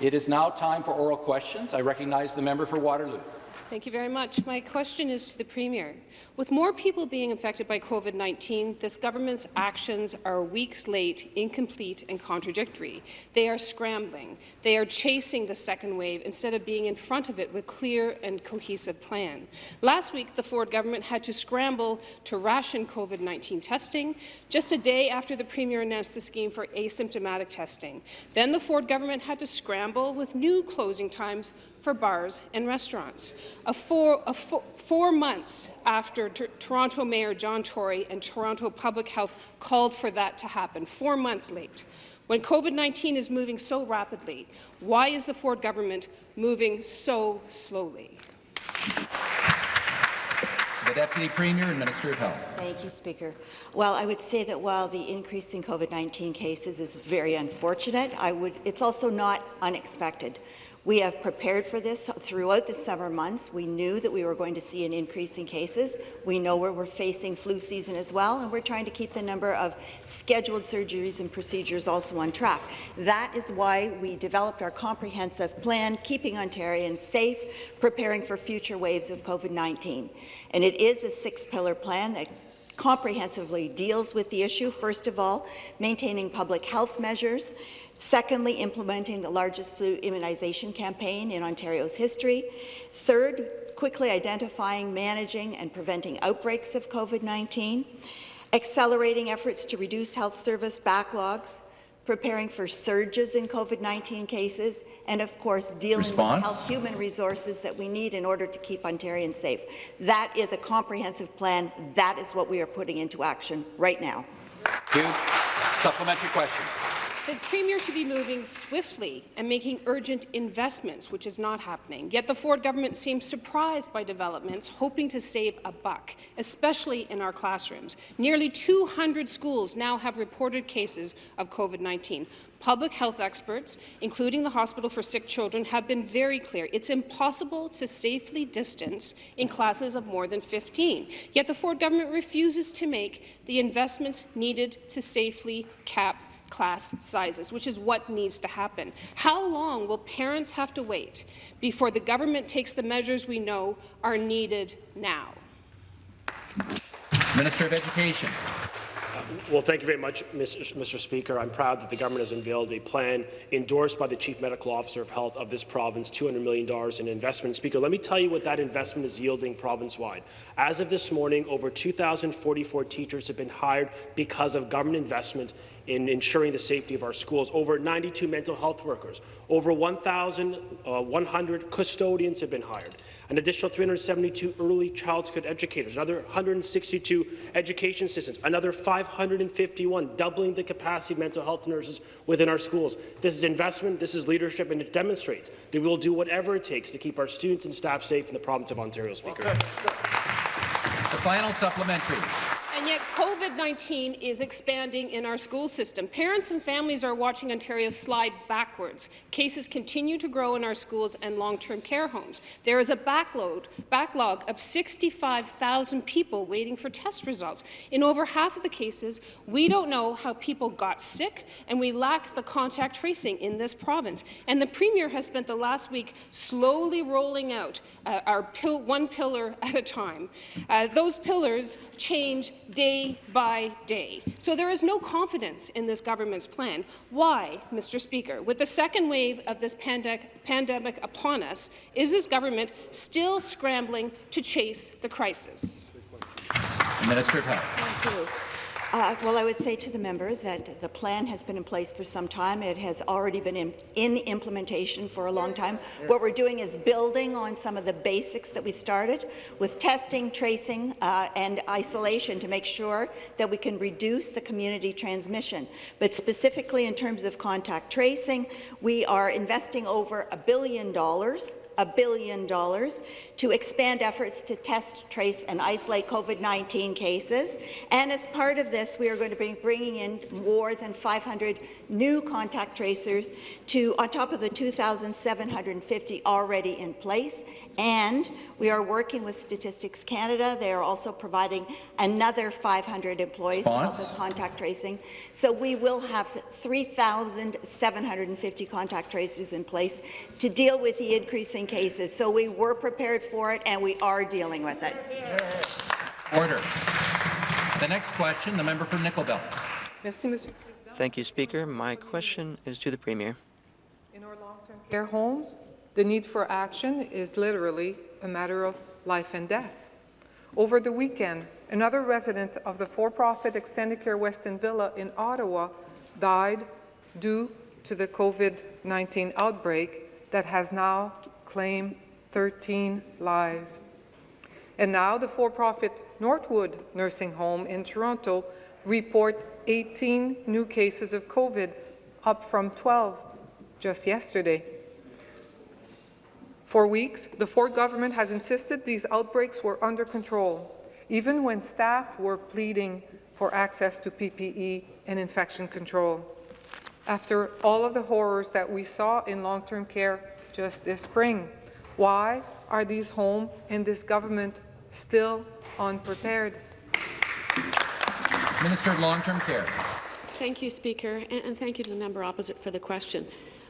It is now time for oral questions. I recognize the member for Waterloo. Thank you very much. My question is to the Premier. With more people being infected by COVID-19, this government's actions are weeks late, incomplete and contradictory. They are scrambling. They are chasing the second wave instead of being in front of it with a clear and cohesive plan. Last week, the Ford government had to scramble to ration COVID-19 testing just a day after the Premier announced the scheme for asymptomatic testing. Then the Ford government had to scramble with new closing times for bars and restaurants. A four, a four, four months after Toronto Mayor John Tory and Toronto Public Health called for that to happen, four months late. When COVID-19 is moving so rapidly, why is the Ford government moving so slowly? The Deputy Premier and Minister of Health. Thank you, Speaker. Well, I would say that while the increase in COVID-19 cases is very unfortunate, I would, it's also not unexpected. We have prepared for this throughout the summer months. We knew that we were going to see an increase in cases. We know where we're facing flu season as well, and we're trying to keep the number of scheduled surgeries and procedures also on track. That is why we developed our comprehensive plan, keeping Ontarians safe, preparing for future waves of COVID-19. And it is a six-pillar plan that comprehensively deals with the issue. First of all, maintaining public health measures, Secondly, implementing the largest flu immunization campaign in Ontario's history. Third, quickly identifying, managing and preventing outbreaks of COVID-19. Accelerating efforts to reduce health service backlogs, preparing for surges in COVID-19 cases, and of course dealing Response? with health human resources that we need in order to keep Ontarians safe. That is a comprehensive plan. That is what we are putting into action right now. Two. Supplementary question. The Premier should be moving swiftly and making urgent investments, which is not happening. Yet the Ford government seems surprised by developments, hoping to save a buck, especially in our classrooms. Nearly 200 schools now have reported cases of COVID-19. Public health experts, including the Hospital for Sick Children, have been very clear. It's impossible to safely distance in classes of more than 15. Yet the Ford government refuses to make the investments needed to safely cap class sizes, which is what needs to happen. How long will parents have to wait before the government takes the measures we know are needed now? Minister of Education. Well, thank you very much, Mr. Speaker. I'm proud that the government has unveiled a plan endorsed by the Chief Medical Officer of Health of this province, $200 million in investment. Speaker, let me tell you what that investment is yielding province-wide. As of this morning, over 2,044 teachers have been hired because of government investment in ensuring the safety of our schools. Over 92 mental health workers, over 1,100 uh, custodians have been hired, an additional 372 early childhood educators, another 162 education assistants, another 551, doubling the capacity of mental health nurses within our schools. This is investment, this is leadership, and it demonstrates that we will do whatever it takes to keep our students and staff safe in the province of Ontario, Speaker. Well, the final supplementary. And yet COVID-19 is expanding in our school system. Parents and families are watching Ontario slide backwards. Cases continue to grow in our schools and long-term care homes. There is a backlog, backlog of 65,000 people waiting for test results. In over half of the cases, we don't know how people got sick, and we lack the contact tracing in this province. And the Premier has spent the last week slowly rolling out uh, our pill, one pillar at a time. Uh, those pillars change day by day. So there is no confidence in this government's plan. Why, Mr. Speaker? With the second wave of this pandemic, pandemic upon us, is this government still scrambling to chase the crisis? Minister of Health. Uh, well, I would say to the member that the plan has been in place for some time. It has already been in, in, implementation for a long time. What we're doing is building on some of the basics that we started with testing, tracing, uh, and isolation to make sure that we can reduce the community transmission. But specifically in terms of contact tracing, we are investing over a billion dollars a billion dollars to expand efforts to test, trace, and isolate COVID-19 cases. And as part of this, we are going to be bringing in more than 500 new contact tracers to, on top of the 2,750 already in place. And we are working with Statistics Canada. They are also providing another 500 employees to help with contact tracing. So we will have 3,750 contact tracers in place to deal with the increasing cases. So we were prepared for it, and we are dealing with it. Order. The next question, the member for Nickel Belt. Merci, Monsieur. Thank you, Speaker. My question is to the Premier. In our long-term care homes, the need for action is literally a matter of life and death. Over the weekend, another resident of the for-profit Extendicare West End Villa in Ottawa died due to the COVID-19 outbreak that has now claimed 13 lives. And now the for-profit Northwood Nursing Home in Toronto report 18 new cases of COVID, up from 12 just yesterday. For weeks, the Ford government has insisted these outbreaks were under control, even when staff were pleading for access to PPE and infection control. After all of the horrors that we saw in long-term care just this spring, why are these home and this government still unprepared? Minister of Long-Term Care. Thank you, Speaker, and, and thank you to the member opposite for the question.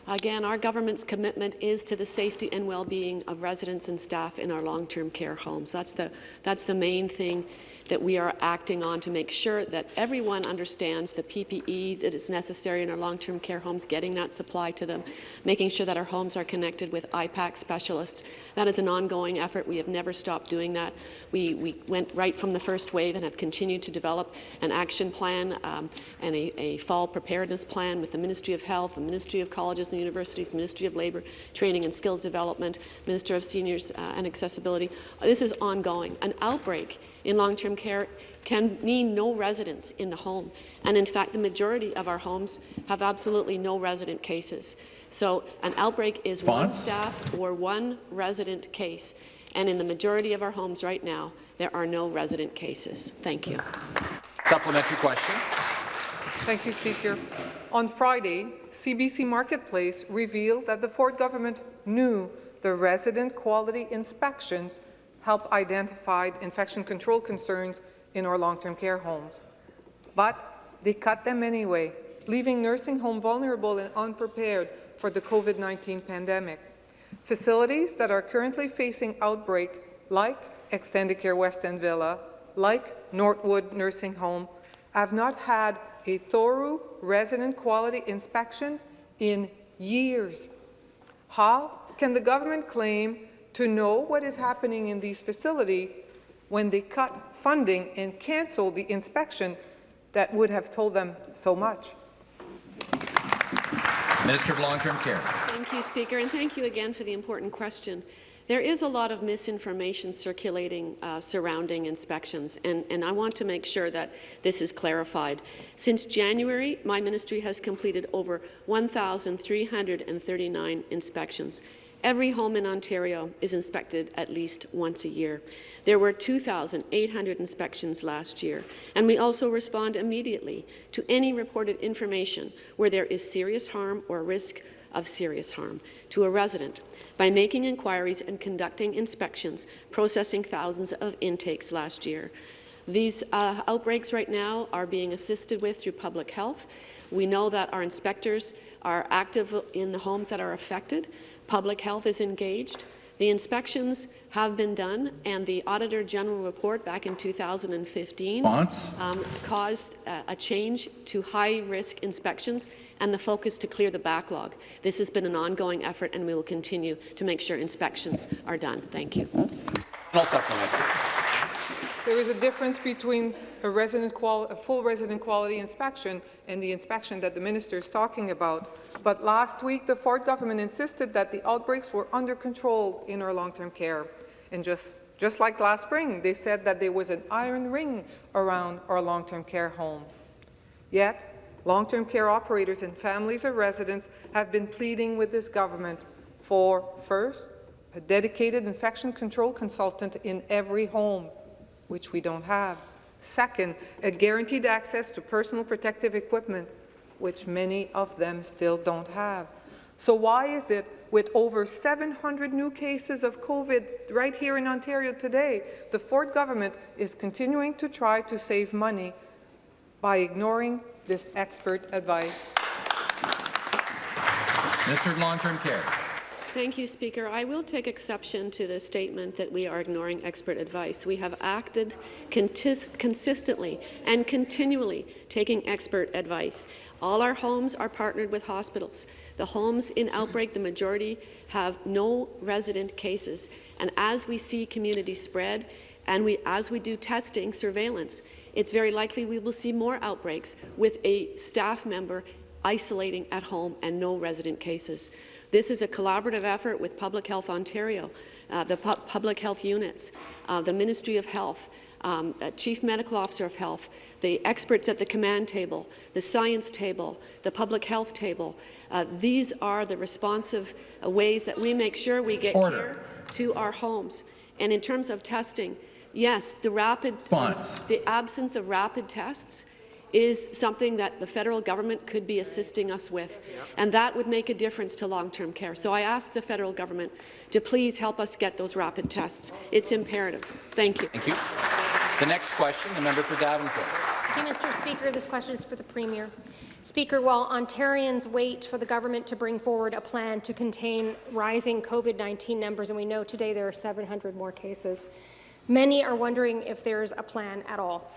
Again, our government's commitment is to the safety and well-being of residents and staff in our long-term care homes. That's the, that's the main thing that we are acting on to make sure that everyone understands the PPE that is necessary in our long-term care homes, getting that supply to them, making sure that our homes are connected with IPAC specialists. That is an ongoing effort. We have never stopped doing that. We, we went right from the first wave and have continued to develop an action plan um, and a, a fall preparedness plan with the Ministry of Health, the Ministry of Colleges and Universities, Ministry of Labour, Training and Skills Development, Minister of Seniors uh, and Accessibility. This is ongoing. An outbreak in long-term care can mean no residents in the home. And in fact, the majority of our homes have absolutely no resident cases. So an outbreak is one staff or one resident case. And in the majority of our homes right now, there are no resident cases. Thank you. Supplementary question. Thank you, Speaker. On Friday, CBC Marketplace revealed that the Ford government knew the resident quality inspections help identify infection control concerns in our long-term care homes. But they cut them anyway, leaving nursing home vulnerable and unprepared for the COVID-19 pandemic. Facilities that are currently facing outbreak, like Extendicare West End Villa, like Northwood Nursing Home, have not had a thorough resident quality inspection in years. How can the government claim to know what is happening in these facilities when they cut funding and cancel the inspection that would have told them so much? Minister of Long-Term Care. Thank you, Speaker, and thank you again for the important question. There is a lot of misinformation circulating uh, surrounding inspections, and, and, I want to make sure that this is clarified. Since January, my ministry has completed over 1,339 inspections. Every home in Ontario is inspected at least once a year. There were 2,800 inspections last year, and we also respond immediately to any reported information where there is serious harm or risk of serious harm to a resident by making inquiries and conducting inspections, processing thousands of intakes last year. These uh, outbreaks right now are being assisted with through public health. We know that our inspectors are active in the homes that are affected. Public health is engaged. The inspections have been done, and the Auditor General report back in 2015 um, caused uh, a change to high-risk inspections and the focus to clear the backlog. This has been an ongoing effort, and we will continue to make sure inspections are done. Thank you. No supplementary. There is a difference between a, resident a full resident quality inspection and the inspection that the minister is talking about. But last week, the Ford government insisted that the outbreaks were under control in our long-term care. And just, just like last spring, they said that there was an iron ring around our long-term care home. Yet, long-term care operators and families of residents have been pleading with this government for, first, a dedicated infection control consultant in every home, which we don't have. Second, a guaranteed access to personal protective equipment, which many of them still don't have. So why is it, with over 700 new cases of COVID right here in Ontario today, the Ford government is continuing to try to save money by ignoring this expert advice? Mr. Long-Term Care. Thank you, Speaker. I will take exception to the statement that we are ignoring expert advice. We have acted consistently and continually taking expert advice. All our homes are partnered with hospitals. The homes in outbreak, the majority have no resident cases. And as we see community spread, and we, as we do testing, surveillance, it's very likely we will see more outbreaks with a staff member isolating at home and no resident cases. This is a collaborative effort with Public Health Ontario, uh, the pu public health units, uh, the Ministry of Health, um, Chief Medical Officer of Health, the experts at the command table, the science table, the public health table. Uh, these are the responsive uh, ways that we make sure we get Order. care to our homes. And in terms of testing, yes, the rapid, the absence of rapid tests is something that the federal government could be assisting us with, and that would make a difference to long-term care. So I ask the federal government to please help us get those rapid tests. It's imperative. Thank you. Thank you. The next question, the member for Davenport. Thank you, Mr. Speaker. This question is for the Premier. Speaker, while Ontarians wait for the government to bring forward a plan to contain rising COVID-19 numbers, and we know today there are 700 more cases, many are wondering if there's a plan at all.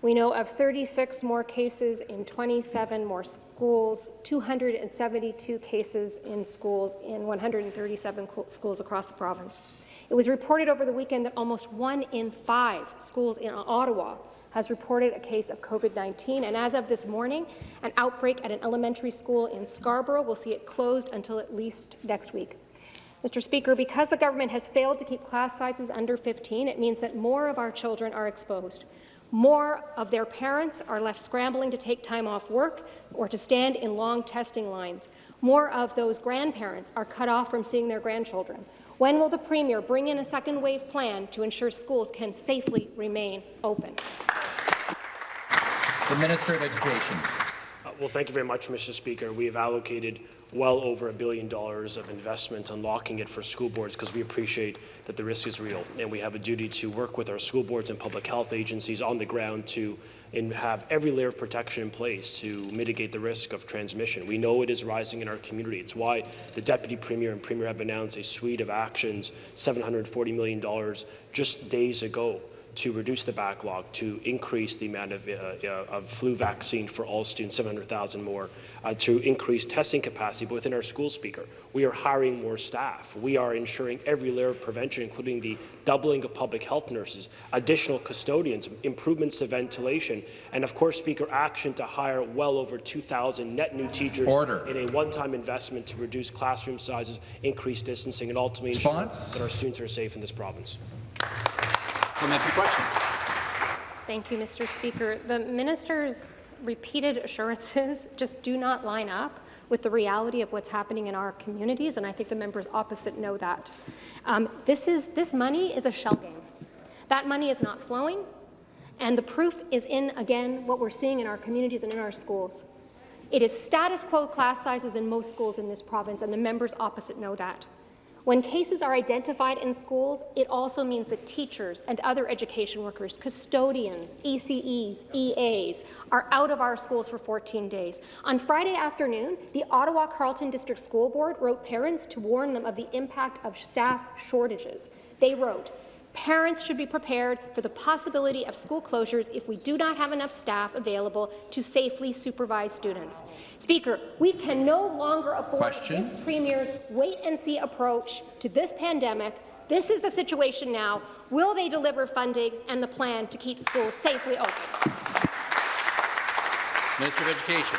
We know of 36 more cases in 27 more schools, 272 cases in schools in 137 schools across the province. It was reported over the weekend that almost one in five schools in Ottawa has reported a case of COVID-19, and as of this morning, an outbreak at an elementary school in Scarborough will see it closed until at least next week. Mr. Speaker, because the government has failed to keep class sizes under 15, it means that more of our children are exposed. More of their parents are left scrambling to take time off work or to stand in long testing lines. More of those grandparents are cut off from seeing their grandchildren. When will the Premier bring in a second wave plan to ensure schools can safely remain open? The Minister of Education. Uh, well, thank you very much, Mr. Speaker. We have allocated well over a billion dollars of investment unlocking it for school boards because we appreciate that the risk is real and we have a duty to work with our school boards and public health agencies on the ground to and have every layer of protection in place to mitigate the risk of transmission. We know it is rising in our community. It's why the Deputy Premier and Premier have announced a suite of actions, $740 million just days ago to reduce the backlog, to increase the amount of, uh, uh, of flu vaccine for all students, 700,000 more, uh, to increase testing capacity but within our school speaker. We are hiring more staff. We are ensuring every layer of prevention, including the doubling of public health nurses, additional custodians, improvements to ventilation, and of course, Speaker, action to hire well over 2,000 net new teachers Order. in a one-time investment to reduce classroom sizes, increase distancing, and ultimately ensure that our students are safe in this province. Supplementary question. Thank you, Mr. Speaker. The minister's repeated assurances just do not line up with the reality of what's happening in our communities, and I think the members opposite know that. Um, this, is, this money is a shell game. That money is not flowing, and the proof is in, again, what we're seeing in our communities and in our schools. It is status quo class sizes in most schools in this province, and the members opposite know that. When cases are identified in schools, it also means that teachers and other education workers, custodians, ECEs, EAs, are out of our schools for 14 days. On Friday afternoon, the Ottawa Carleton District School Board wrote parents to warn them of the impact of staff shortages. They wrote, Parents should be prepared for the possibility of school closures if we do not have enough staff available to safely supervise students. Speaker, we can no longer afford Question. this Premier's wait-and-see approach to this pandemic. This is the situation now. Will they deliver funding and the plan to keep schools safely open? Minister of Education,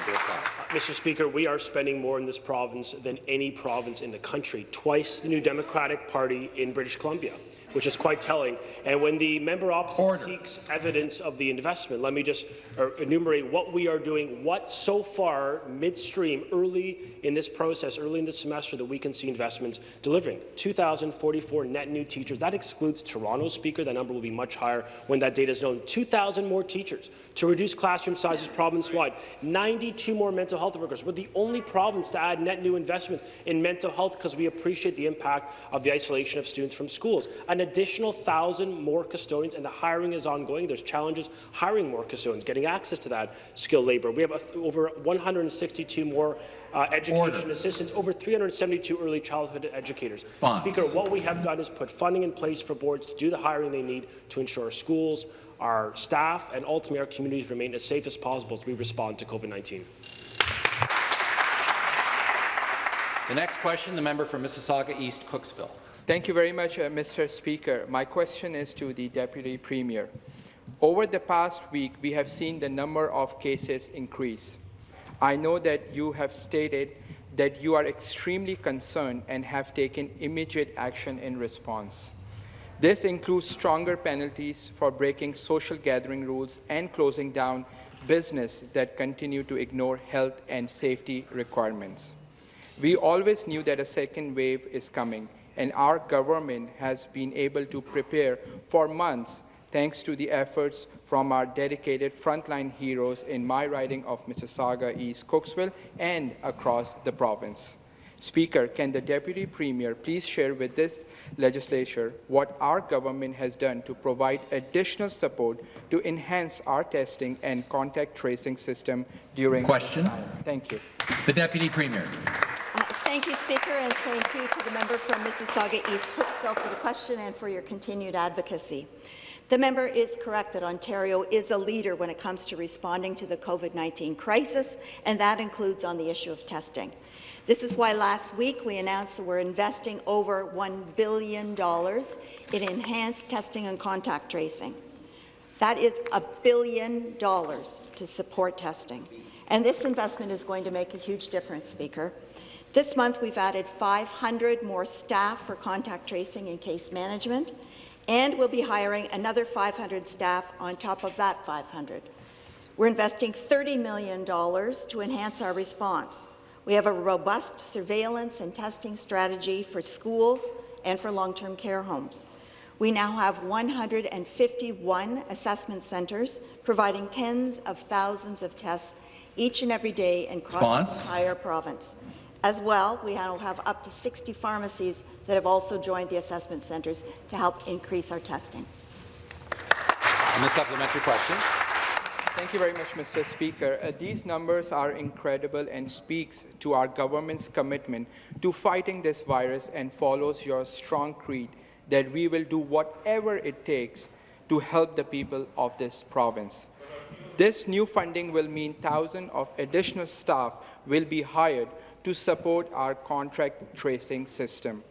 Mr. Speaker, we are spending more in this province than any province in the country, twice the New Democratic Party in British Columbia, which is quite telling. And when the member opposite Order. seeks evidence of the investment, let me just uh, enumerate what we are doing, what so far, midstream, early in this process, early in this semester, that we can see investments delivering. 2,044 net new teachers. That excludes Toronto, Speaker. That number will be much higher when that data is known. 2,000 more teachers to reduce classroom sizes province-wide. 92 more mental health workers. We're the only province to add net new investment in mental health because we appreciate the impact of the isolation of students from schools. An additional 1,000 more custodians, and the hiring is ongoing. There's challenges hiring more custodians, getting access to that skilled labour. We have a, over 162 more uh, education Order. assistants, over 372 early childhood educators. Response. Speaker, what we have done is put funding in place for boards to do the hiring they need to ensure our schools, our staff, and ultimately our communities remain as safe as possible as we respond to COVID-19. The next question, the member for Mississauga East Cooksville. Thank you very much, uh, Mr. Speaker. My question is to the Deputy Premier. Over the past week, we have seen the number of cases increase. I know that you have stated that you are extremely concerned and have taken immediate action in response. This includes stronger penalties for breaking social gathering rules and closing down business that continue to ignore health and safety requirements. We always knew that a second wave is coming, and our government has been able to prepare for months thanks to the efforts from our dedicated frontline heroes in my riding of Mississauga East Cooksville and across the province. Speaker, can the Deputy Premier please share with this legislature what our government has done to provide additional support to enhance our testing and contact tracing system during Question. Thank you. The Deputy Premier. Thank you, Speaker, and thank you to the member from Mississauga East Cooksville for the question and for your continued advocacy. The member is correct that Ontario is a leader when it comes to responding to the COVID-19 crisis, and that includes on the issue of testing. This is why last week we announced that we're investing over $1 billion in enhanced testing and contact tracing. That is a billion dollars to support testing. And this investment is going to make a huge difference, Speaker. This month, we've added 500 more staff for contact tracing and case management, and we'll be hiring another 500 staff on top of that 500. We're investing $30 million to enhance our response. We have a robust surveillance and testing strategy for schools and for long-term care homes. We now have 151 assessment centres providing tens of thousands of tests each and every day across this entire province. As well, we now have up to 60 pharmacies that have also joined the assessment centres to help increase our testing. And the supplementary question. Thank you very much, Mr. Speaker. Uh, these numbers are incredible and speaks to our government's commitment to fighting this virus and follows your strong creed that we will do whatever it takes to help the people of this province. This new funding will mean thousands of additional staff will be hired to support our contract tracing system.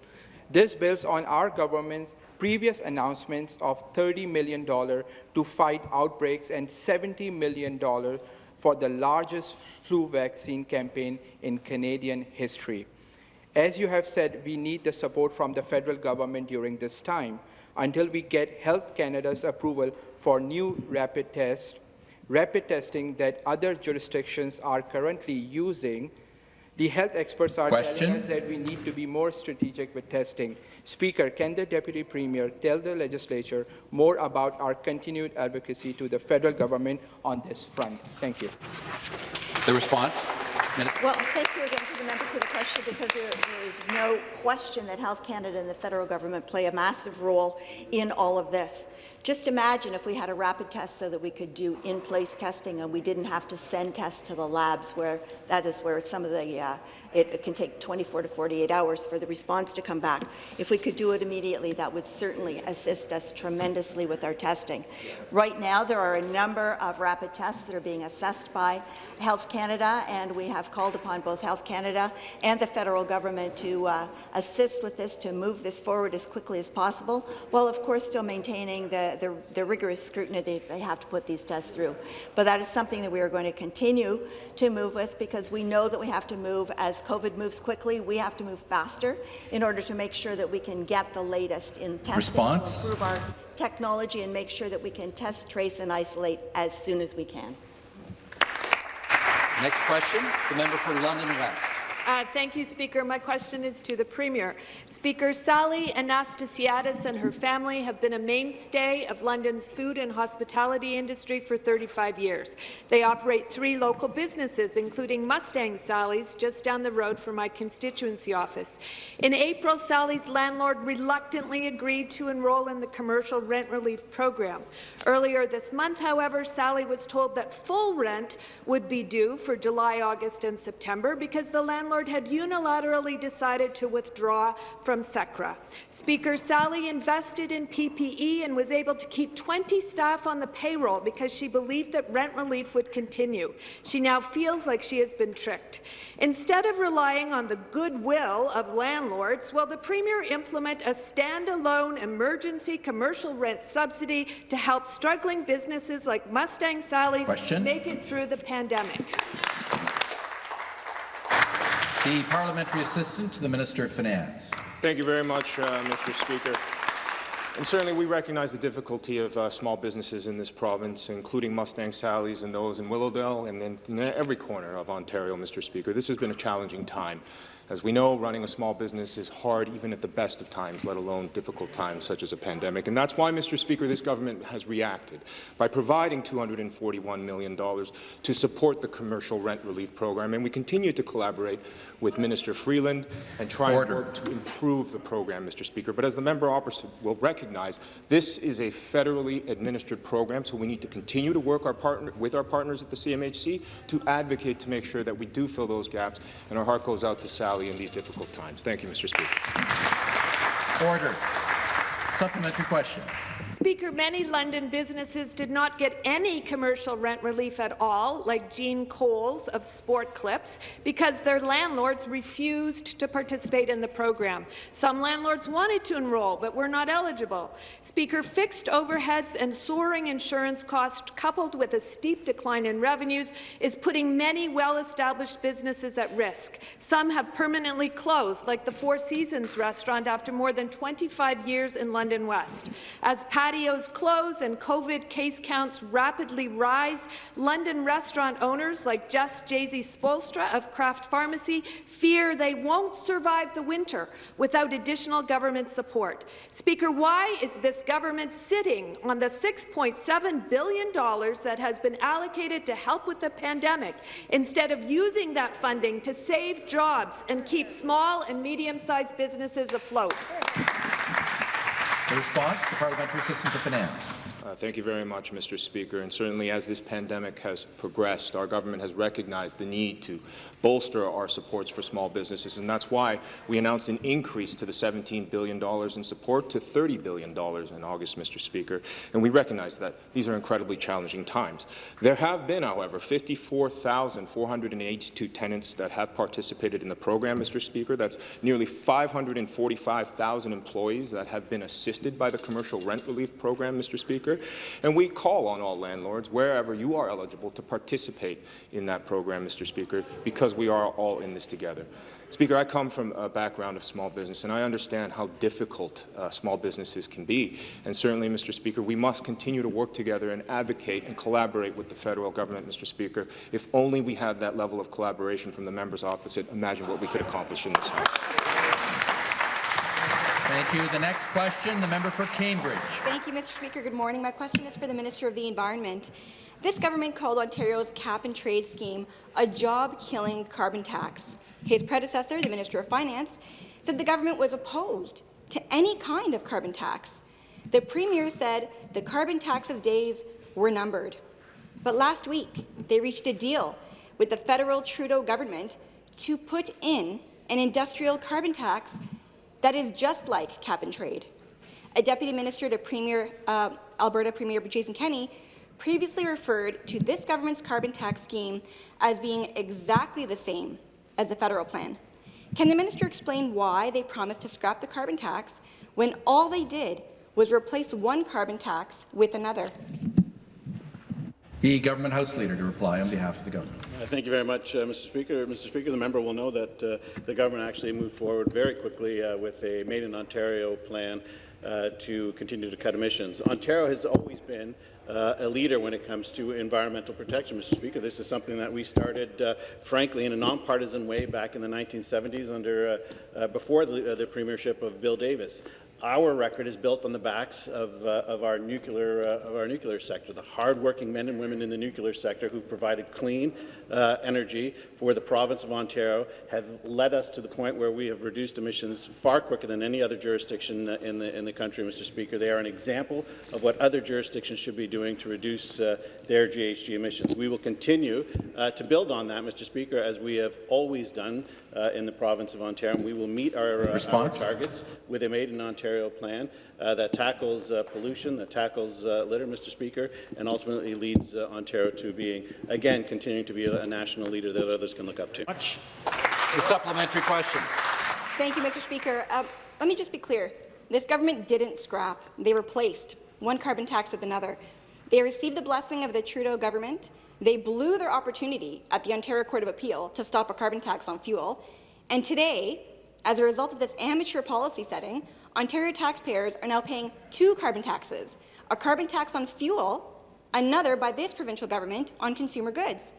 This builds on our government's previous announcements of $30 million to fight outbreaks and $70 million for the largest flu vaccine campaign in Canadian history. As you have said, we need the support from the federal government during this time until we get Health Canada's approval for new rapid tests, rapid testing that other jurisdictions are currently using. The health experts are Question. telling us that we need to be more strategic with testing. Speaker, can the Deputy Premier tell the legislature more about our continued advocacy to the federal government on this front? Thank you. The response. Well, thank you again to the member for the question because there, there is no question that Health Canada and the federal government play a massive role in all of this. Just imagine if we had a rapid test so that we could do in-place testing and we didn't have to send tests to the labs where that is where some of the, uh, it, can take 24 to 48 hours for the response to come back. If we could do it immediately, that would certainly assist us tremendously with our testing. Right now, there are a number of rapid tests that are being assessed by Health Canada, and we have have called upon both Health Canada and the federal government to uh, assist with this, to move this forward as quickly as possible, while of course still maintaining the, the, the rigorous scrutiny that they have to put these tests through. But that is something that we are going to continue to move with because we know that we have to move as COVID moves quickly. We have to move faster in order to make sure that we can get the latest in testing Response? to improve our technology and make sure that we can test, trace, and isolate as soon as we can. Next question, the member for London West. Uh, thank you, Speaker. My question is to the Premier. Speaker, Sally Anastasiadis and her family have been a mainstay of London's food and hospitality industry for 35 years. They operate three local businesses, including Mustang Sally's, just down the road from my constituency office. In April, Sally's landlord reluctantly agreed to enroll in the commercial rent relief program. Earlier this month, however, Sally was told that full rent would be due for July, August and September because the landlord had unilaterally decided to withdraw from CECRA. Speaker Sally invested in PPE and was able to keep 20 staff on the payroll because she believed that rent relief would continue. She now feels like she has been tricked. Instead of relying on the goodwill of landlords, will the Premier implement a standalone emergency commercial rent subsidy to help struggling businesses like Mustang Sally's Question. make it through the pandemic? The parliamentary assistant to the Minister of Finance. Thank you very much, uh, Mr. Speaker. And certainly we recognize the difficulty of uh, small businesses in this province, including Mustang Sally's and those in Willowdale and in, every corner of Ontario, Mr. Speaker. This has been a challenging time. As we know, running a small business is hard even at the best of times, let alone difficult times such as a pandemic. And that's why, Mr. Speaker, this government has reacted by providing $241 million to support the commercial rent relief program. And we continue to collaborate with Minister Freeland and try Order. and work to improve the program, Mr. Speaker. But as the member opposite will recognize, this is a federally administered program, so we need to continue to work our partner, with our partners at the CMHC to advocate to make sure that we do fill those gaps. And our heart goes out to In these difficult times. Thank you, Mr. Speaker. Order. Supplementary question. Speaker, many London businesses did not get any commercial rent relief at all, like Jean Coles of Sport Clips, because their landlords refused to participate in the program. Some landlords wanted to enroll, but were not eligible. Speaker, fixed overheads and soaring insurance costs, coupled with a steep decline in revenues, is putting many well-established businesses at risk. Some have permanently closed, like the Four Seasons restaurant after more than 25 years in London West. As patios close and COVID case counts rapidly rise, London restaurant owners like Jess Jazey-Spoelstra of Craft Farmacy fear they won't survive the winter without additional government support. Speaker, why is this government sitting on the $6.7 billion that has been allocated to help with the pandemic instead of using that funding to save jobs and keep small and medium-sized businesses afloat? The response, the parliamentary assistant to Finance. Uh, thank you very much, Mr. Speaker. And certainly as this pandemic has progressed, our government has recognized the need to bolster our supports for small businesses, and that's why we announced an increase to the $17 billion in support to $30 billion in August, Mr. Speaker. And we recognize that these are incredibly challenging times. There have been, however, 54,482 tenants that have participated in the program, Mr. Speaker. That's nearly 545,000 employees that have been assisted by the commercial rent relief program, Mr. Speaker. And we call on all landlords, wherever you are eligible, to participate in that program, Mr. Speaker, because we are all in this together. Speaker, I come from a background of small business, and I understand how difficult uh, small businesses can be. And certainly, Mr. Speaker, we must continue to work together and advocate and collaborate with the federal government, Mr. Speaker. If only we had that level of collaboration from the members opposite, imagine what we could accomplish in this House. Thank you. The next question, the member for Cambridge. Thank you, Mr. Speaker. Good morning. My question is for the Minister of the Environment. This government called Ontario's cap-and-trade scheme a job-killing carbon tax. His predecessor, the Minister of Finance, said the government was opposed to any kind of carbon tax. The Premier said the carbon tax's days were numbered. But last week, they reached a deal with the federal Trudeau government to put in an industrial carbon tax that is just like cap and trade. A deputy minister to Premier uh, Alberta Premier Jason Kenney previously referred to this government's carbon tax scheme as being exactly the same as the federal plan. Can the minister explain why they promised to scrap the carbon tax when all they did was replace one carbon tax with another? The Government House Leader to reply on behalf of the government. Uh, thank you very much, uh, Mr. Speaker. Mr. Speaker, the member will know that uh, the government actually moved forward very quickly uh, with a Made in Ontario plan uh, to continue to cut emissions. Ontario has always been uh, a leader when it comes to environmental protection, Mr. Speaker. This is something that we started, uh, frankly, in a nonpartisan way back in the 1970s under uh, before the, the premiership of Bill Davis our record is built on the backs of, uh, of, our nuclear, uh, of our nuclear sector, the hardworking men and women in the nuclear sector who've provided clean uh, energy for the province of Ontario have led us to the point where we have reduced emissions far quicker than any other jurisdiction uh, in the, in the country, Mr. Speaker. They are an example of what other jurisdictions should be doing to reduce uh, their GHG emissions. We will continue uh, to build on that, Mr. Speaker, as we have always done in the province of Ontario. And we will meet our, our targets with a Made in Ontario Ontario plan uh, that tackles uh, pollution, that tackles uh, litter, Mr. Speaker, and ultimately leads uh, Ontario to being, again, continuing to be a, a, national leader that others can look up to. Much. The supplementary question. Thank you, Mr. Speaker. Uh, let me just be clear. This government didn't scrap. They replaced one carbon tax with another. They received the blessing of the Trudeau government. They blew their opportunity at the Ontario Court of Appeal to stop a carbon tax on fuel. And today, as a result of this amateur policy setting, Ontario taxpayers are now paying two carbon taxes, a carbon tax on fuel, another by this provincial government on consumer goods.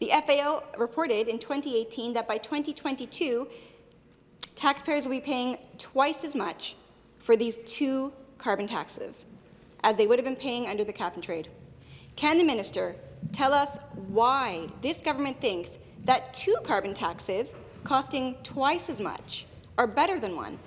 The FAO reported in 2018 that by 2022, taxpayers will be paying twice as much for these two carbon taxes as they would have been paying under the cap-and-trade. Can the minister tell us why this government thinks that two carbon taxes costing twice as much are better than one?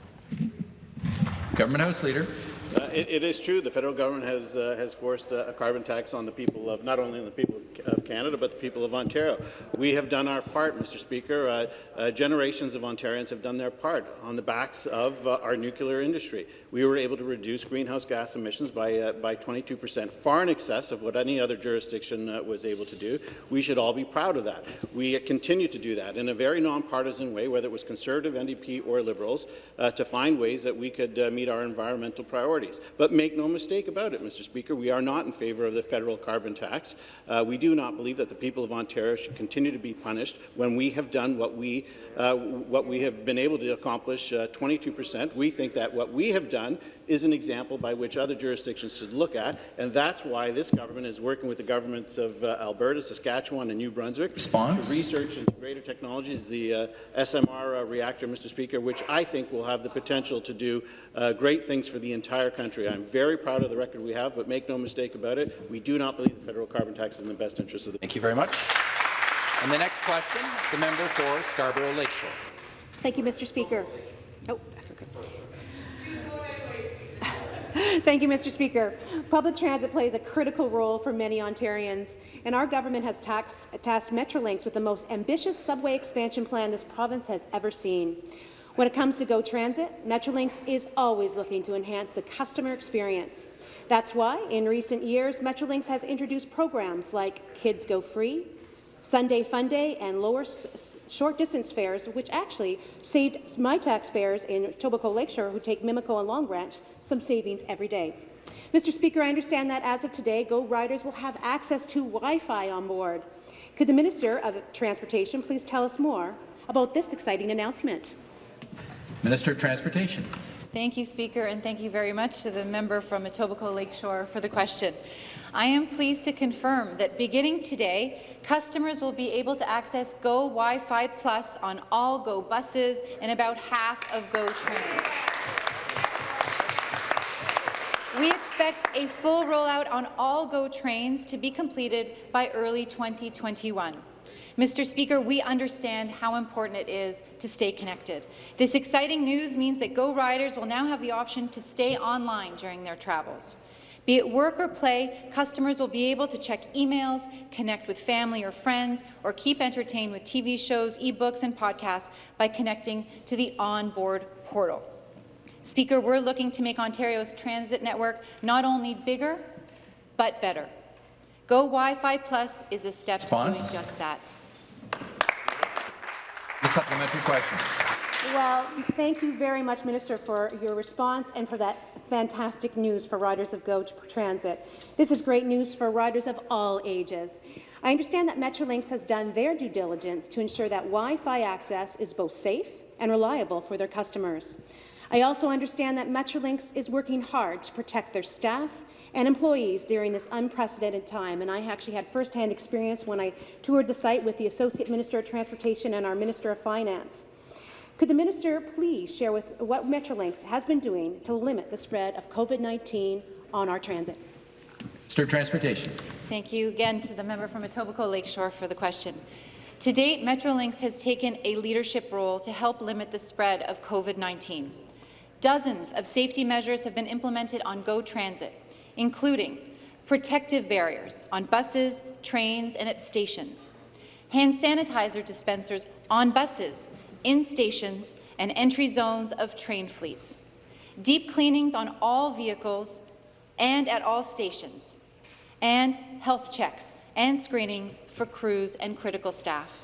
Government House Leader. Uh, it, it is true. The federal government has uh, has forced a, a, carbon tax on the people of not only on the people of Canada, but the people of Ontario. We have done our part, Mr. Speaker. Uh, uh generations of Ontarians have done their part on the backs of uh, our nuclear industry. We were able to reduce greenhouse gas emissions by uh, by 22 percent, far in excess of what any other jurisdiction was able to do. We should all be proud of that. We continue to do that in a very nonpartisan way, whether it was Conservative, NDP, or Liberals, to find ways that we could meet our environmental priorities. But make no mistake about it, Mr. Speaker, we are not in favour of the federal carbon tax. Uh, we do not believe that the people of Ontario should continue to be punished when we have done what we, uh, what we have been able to accomplish, 22 uh, percent. We think that what we have done is an example by which other jurisdictions should look at, and that's why this government is working with the governments of uh, Alberta, Saskatchewan, and New Brunswick Response? to research into greater technologies, the uh, SMR uh, reactor, Mr. Speaker, which I think will have the potential to do uh, great things for the entire country. I'm very proud of the record we have, but make no mistake about it, we do not believe the federal carbon tax is in the best interest of the Thank you very much. And the next question, the member for Scarborough Lakeshore. Thank you, Mr. Speaker. Oh, that's okay. Thank you, Mr. Speaker. Public transit plays a critical role for many Ontarians, and our government has taxed, tasked Metrolinx with the most ambitious subway expansion plan this province has ever seen. When it comes to GO Transit, Metrolinx is always looking to enhance the customer experience. That's why, in recent years, Metrolinx has introduced programs like Kids Go Free, Sunday Fun Day and lower short-distance fares, which actually saved my taxpayers in Etobicoke Lakeshore who take Mimico and Long Branch some savings every day. Mr. Speaker, I understand that as of today, GO riders will have access to Wi-Fi on board. Could the Minister of Transportation please tell us more about this exciting announcement? Minister of Transportation. Thank you, Speaker, and thank you very much to the member from Etobicoke Lakeshore for the question. I am pleased to confirm that beginning today, customers will be able to access Go Wi-Fi Plus on all Go buses and about half of Go trains. We expect a full rollout on all GO trains to be completed by early 2021. Mr. Speaker, we understand how important it is to stay connected. This exciting news means that GO riders will now have the option to stay online during their travels. Be it work or play, customers will be able to check emails, connect with family or friends, or keep entertained with TV shows, e-books, and podcasts by connecting to the onboard portal. Speaker, we're looking to make Ontario's transit network not only bigger, but better. Go Wi-Fi Plus is a step to doing just that. Supplementary question. Well, thank you very much, Minister, for your response and for that fantastic news for riders of Go Transit. This is great news for riders of all ages. I understand that Metrolinx has done their due diligence to ensure that Wi-Fi access is both safe and reliable for their customers. I also understand that Metrolinx is working hard to protect their staff and employees during this unprecedented time, and I actually had first-hand experience when I toured the site with the Associate Minister of Transportation and our Minister of Finance. Could the minister please share with what Metrolinx has been doing to limit the spread of COVID-19 on our transit? Minister of Transportation. Thank you again to the member from Etobicoke Lakeshore for the question. To date, Metrolinx has taken a leadership role to help limit the spread of COVID-19. Dozens of safety measures have been implemented on GO Transit, including protective barriers on buses, trains, and at stations, hand sanitizer dispensers on buses, in stations, and entry zones of train fleets, deep cleanings on all vehicles and at all stations, and health checks and screenings for crews and critical staff.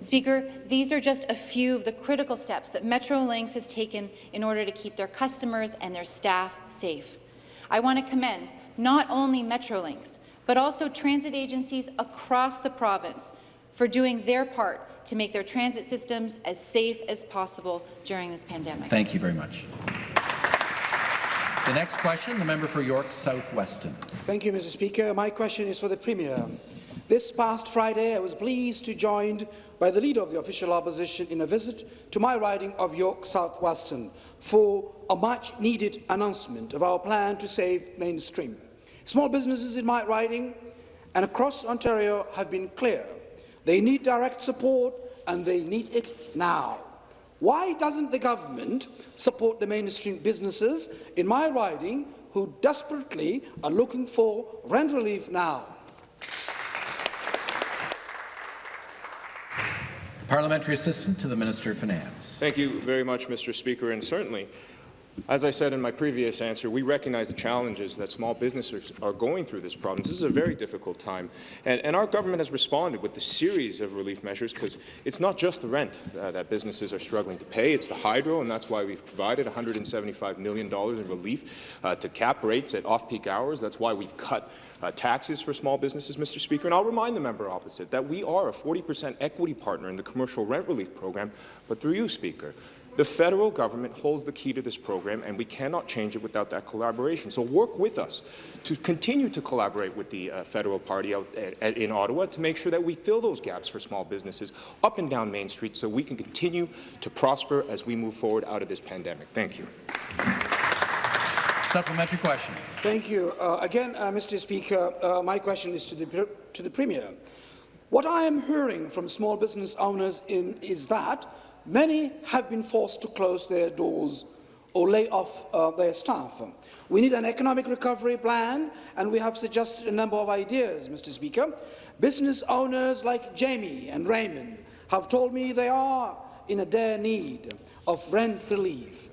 Speaker, these are just a few of the critical steps that Metrolinx has taken in order to keep their customers and their staff safe. I want to commend not only Metrolinx, but also transit agencies across the province for doing their part to make their transit systems as safe as possible during this pandemic. Thank you very much. The next question, the member for York South Weston. Thank you, Mr. Speaker. My question is for the Premier. This past Friday, I was pleased to joined by the Leader of the Official Opposition in a visit to my riding of York South Weston for a much-needed announcement of our plan to save Main Street. Small businesses in my riding and across Ontario have been clear. They need direct support and they need it now. Why doesn't the government support the Main Street businesses in my riding who desperately are looking for rent relief now? Parliamentary Assistant to the Minister of Finance. Thank you very much, Mr. Speaker. And certainly, as I said in my previous answer, we recognize the challenges that small businesses are going through this province. This is a very difficult time, and, and our government has responded with a series of relief measures because it's not just the rent uh, that businesses are struggling to pay, it's the hydro, and that's why we've provided $175 million in relief uh, to cap rates at off-peak hours. That's why we've cut uh, taxes for small businesses, Mr. Speaker. And I'll remind the member opposite that we are a 40% equity partner in the commercial rent relief program, but through you, Speaker, the federal government holds the key to this program, and we cannot change it without that collaboration. So work with us to continue to collaborate with the uh, federal party out at, at, in Ottawa to make sure that we fill those gaps for small businesses up and down Main Street so we can continue to prosper as we move forward out of this pandemic. Thank you. Supplementary question. Thank you. Uh, again, uh, Mr. Speaker, uh, my question is to the, to the Premier. What I am hearing from small business owners in, is that many have been forced to close their doors or lay off uh, their staff. We need an economic recovery plan, and we have suggested a number of ideas, Mr. Speaker. Business owners like Jamie and Raymond have told me they are in a dire need of rent relief.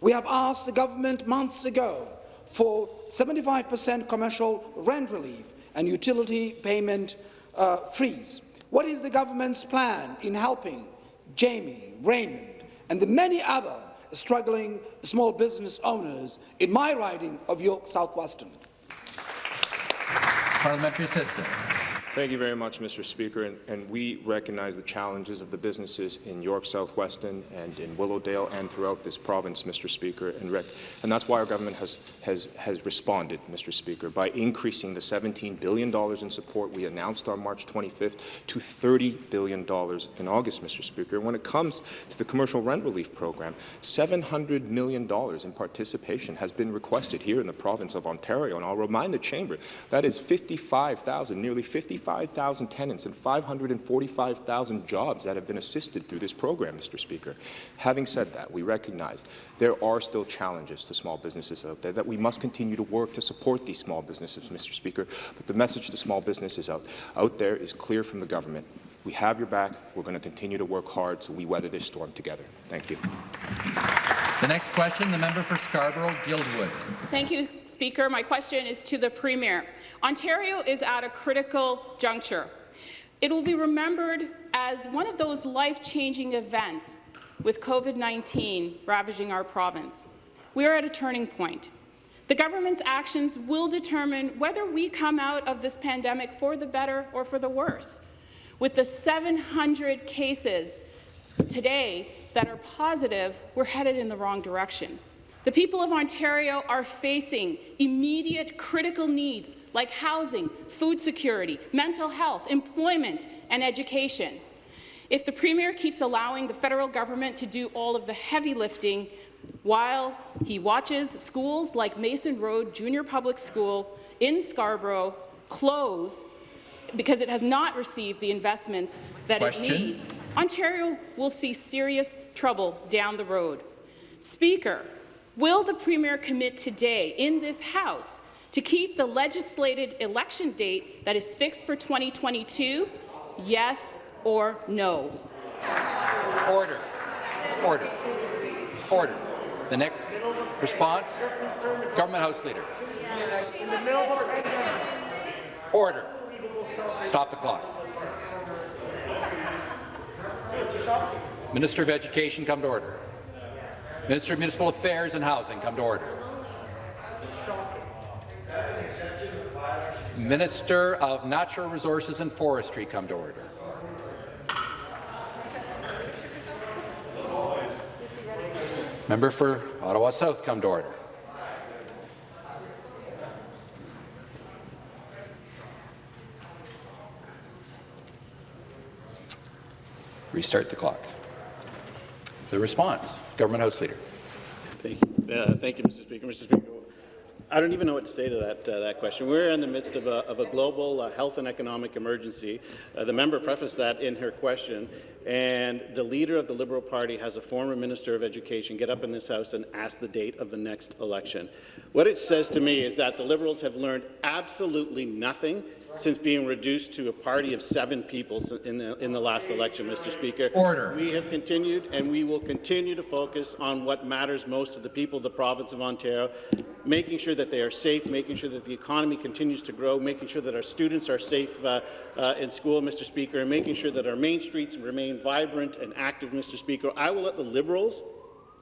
We have asked the government months ago for 75% commercial rent relief and utility payment uh, freeze. What is the government's plan in helping Jamie, Raymond, and the many other struggling small business owners in my riding of York South Weston. Parliamentary Assistant. Thank you very much, Mr. Speaker, and, and, we recognize the challenges of the businesses in York South Weston and in Willowdale and throughout this province, Mr. Speaker, and, and that's why our government has, has, has responded, Mr. Speaker, by increasing the $17 billion in support we announced on March 25th to $30 billion in August, Mr. Speaker. When it comes to the commercial rent relief program, $700 million in participation has been requested here in the province of Ontario, and I'll remind the Chamber that is 55,000, nearly 55 5,000 tenants and 545,000 jobs that have been assisted through this program, Mr. Speaker. Having said that, we recognize there are still challenges to small businesses out there, that we must continue to work to support these small businesses, Mr. Speaker. But the message to small businesses out, out there is clear from the government. We have your back. We're going to continue to work hard so we weather this storm together. Thank you. The next question, the member for Scarborough-Guildwood. Thank you, Speaker. My question is to the Premier. Ontario is at a critical juncture. It will be remembered as one of those life-changing events with COVID-19 ravaging our province. We are at a turning point. The government's actions will determine whether we come out of this pandemic for the better or for the worse. With the 700 cases today that are positive, we're headed in the wrong direction. The people of Ontario are facing immediate critical needs like housing, food security, mental health, employment and education. If the Premier keeps allowing the federal government to do all of the heavy lifting while he watches schools like Mason Road Junior Public School in Scarborough close because it has not received the investments that Question. it needs, Ontario will see serious trouble down the road. Speaker, will the Premier commit today in this House to keep the legislated election date that is fixed for 2022? Yes or no? Order. Order. Order. The next response, Government House Leader. Order. Stop the clock. Minister of Education, come to order. Minister of Municipal Affairs and Housing, come to order. Minister of Natural Resources and Forestry, come to order. Member for Ottawa South, come to order. Restart the clock. The response, Government House Leader. Thank you, uh, thank you Mr. Speaker. Mr. Speaker, I don't even know what to say to that, uh, that question. We're in the midst of a, of a global uh, health and economic emergency. Uh, the member prefaced that in her question, and the leader of the Liberal Party has a former Minister of Education get up in this House and ask the date of the next election. What it says to me is that the Liberals have learned absolutely nothing since being reduced to a party of seven people in the, in the last election, Mr. Speaker. Order. We have continued and we will continue to focus on what matters most to the people of the province of Ontario, making sure that they are safe, making sure that the economy continues to grow, making sure that our students are safe uh, uh, in school, Mr. Speaker, and making sure that our main streets remain vibrant and active, Mr. Speaker. I will let the Liberals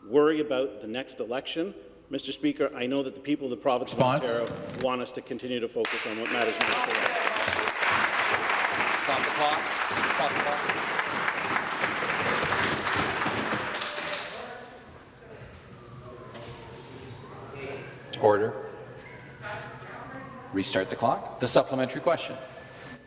worry about the next election. Mr. Speaker, I know that the people of the province Response. of Ontario want us to continue to focus on what matters most to them. Stop the clock. Stop the clock. Order. Restart the clock. The supplementary question.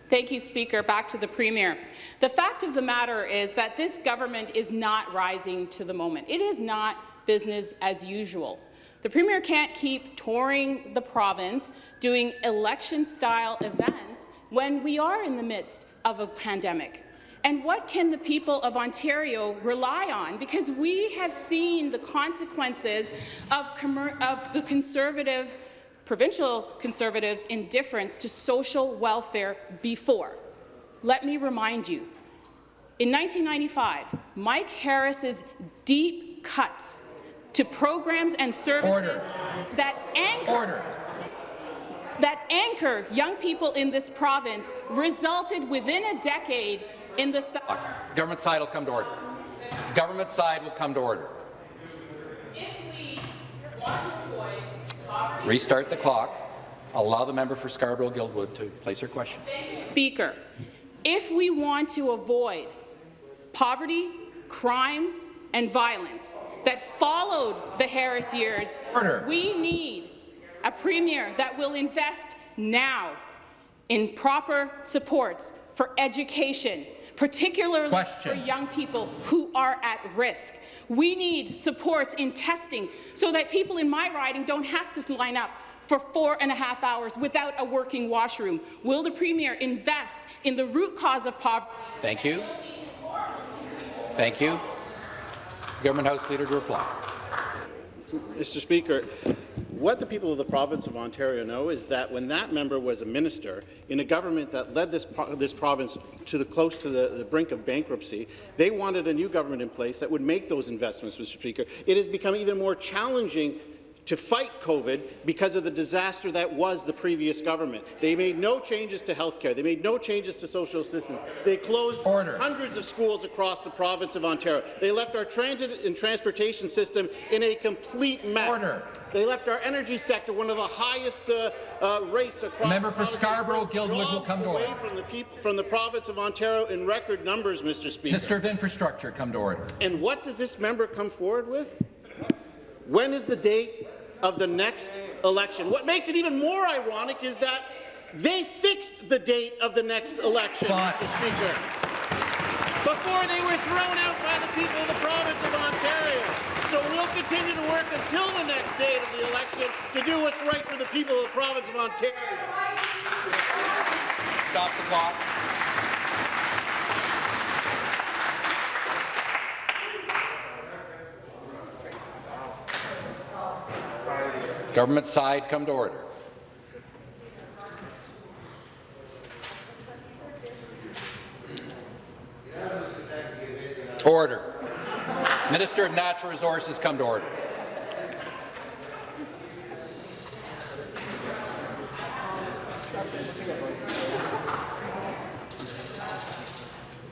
Thank you, Speaker. Back to the Premier. The fact of the matter is that this government is not rising to the moment. It is not business as usual. The Premier can't keep touring the province, doing election-style events when we are in the midst of a pandemic. And what can the people of Ontario rely on? Because we have seen the consequences of, of the Conservative provincial Conservatives' indifference to social welfare before. Let me remind you, in 1995, Mike Harris's deep cuts to programs and services Order. that anchor Order. that anchor young people in this province resulted within a decade in the Government side will come to order. Government side will come to order. Restart the clock. Allow the member for Scarborough-Guildwood to place her question. Speaker, if we want to avoid poverty, crime, and violence that followed the Harris years, Order. we need a premier that will invest now in proper supports for education, particularly Question. for young people who are at risk. We need supports in testing so that people in my riding don't have to line up for four and a half hours without a working washroom. Will the Premier invest in the root cause of poverty? Thank you. Thank you. Government House Leader to reply. Mr. Speaker, what the people of the province of Ontario know is that when that member was a minister in a government that led this, pro this province to the close to the, the, brink of bankruptcy, they wanted a new government in place that would make those investments, Mr. Speaker. It has become even more challenging to fight COVID because of the disaster that was the previous government. They made no changes to health care. They made no changes to social assistance. They closed Order. hundreds of schools across the province of Ontario. They left our transit and transportation system in a complete mess. Order. They left our energy sector one of the highest uh, uh, rates across. Member for Scarborough Guildwood will come to order. From the, people, from the province of Ontario in record numbers, Mr. Speaker. Minister of Infrastructure, come to order. And what does this member come forward with? When is the date of the next election. What makes it even more ironic is that they fixed the date of the next election. Mr. Speaker, before they were thrown out by the people of the province of Ontario. So we'll continue to work until the next date of the election to do what's right for the people of the province of Ontario. Stop the clock. Government side, come to order. Order. Minister of Natural Resources, come to order.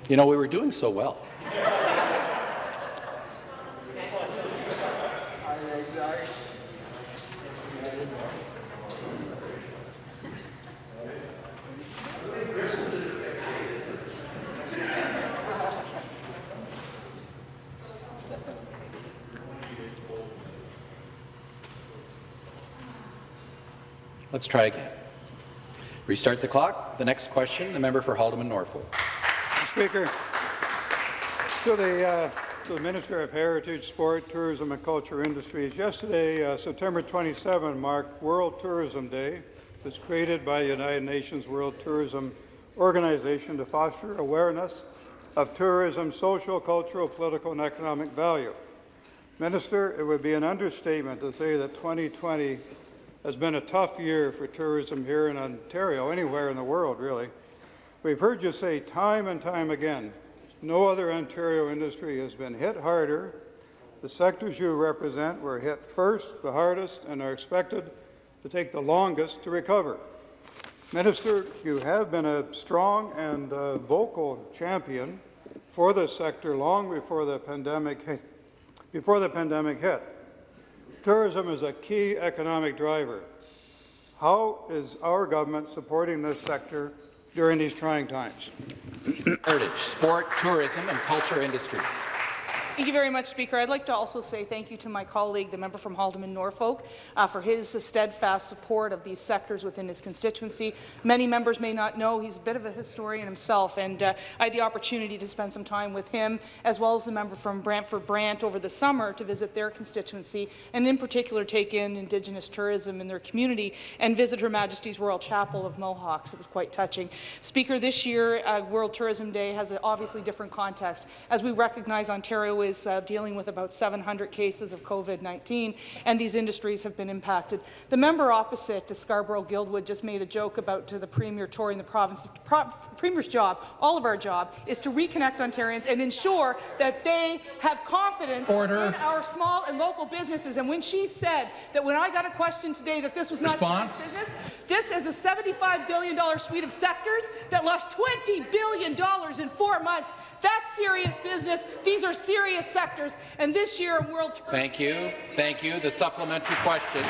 You know, we were doing so well. Let's try again. Restart the clock. The next question, the member for Haldimand Norfolk. Mr. Speaker, to the, uh, to the Minister of Heritage, Sport, Tourism and Culture Industries, yesterday, uh, September 27, marked World Tourism Day. It's created by the United Nations World Tourism Organization to foster awareness of tourism's social, cultural, political and economic value. Minister, it would be an understatement to say that 2020 has been a tough year for tourism here in Ontario, anywhere in the world, really. We've heard you say time and time again, no other Ontario industry has been hit harder. The sectors you represent were hit first, the hardest, and are expected to take the longest to recover. Minister, you have been a strong and uh, vocal champion for this sector long before the pandemic. Before the pandemic hit. Tourism is a key economic driver. How is our government supporting this sector during these trying times? Heritage, sport, tourism and culture industries. Thank you very much, Speaker. I'd like to also say thank you to my colleague, the member from Haldimand Norfolk, uh, for his steadfast support of these sectors within his constituency. Many members may not know he's a bit of a historian himself, and uh, I had the opportunity to spend some time with him, as well as the member from Brantford Brant over the summer to visit their constituency, and in particular take in Indigenous tourism in their community and visit Her Majesty's Royal Chapel of Mohawks. It was quite touching. Speaker, this year, uh, World Tourism Day has an obviously different context, as we recognize Ontario is uh, dealing with about 700 cases of COVID-19, and these industries have been impacted. The member opposite to Scarborough Guildwood just made a joke about to the Premier touring the province. The Pro Premier's job, all of our job, is to reconnect Ontarians and ensure that they have confidence Order. in our small and local businesses. And when she said that when I got a question today that this was not Response. business, this is a $75 billion suite of sectors that lost $20 billion in four months. That's serious business. These are serious sectors. And this year, World Thank you. Thank you. The supplementary question.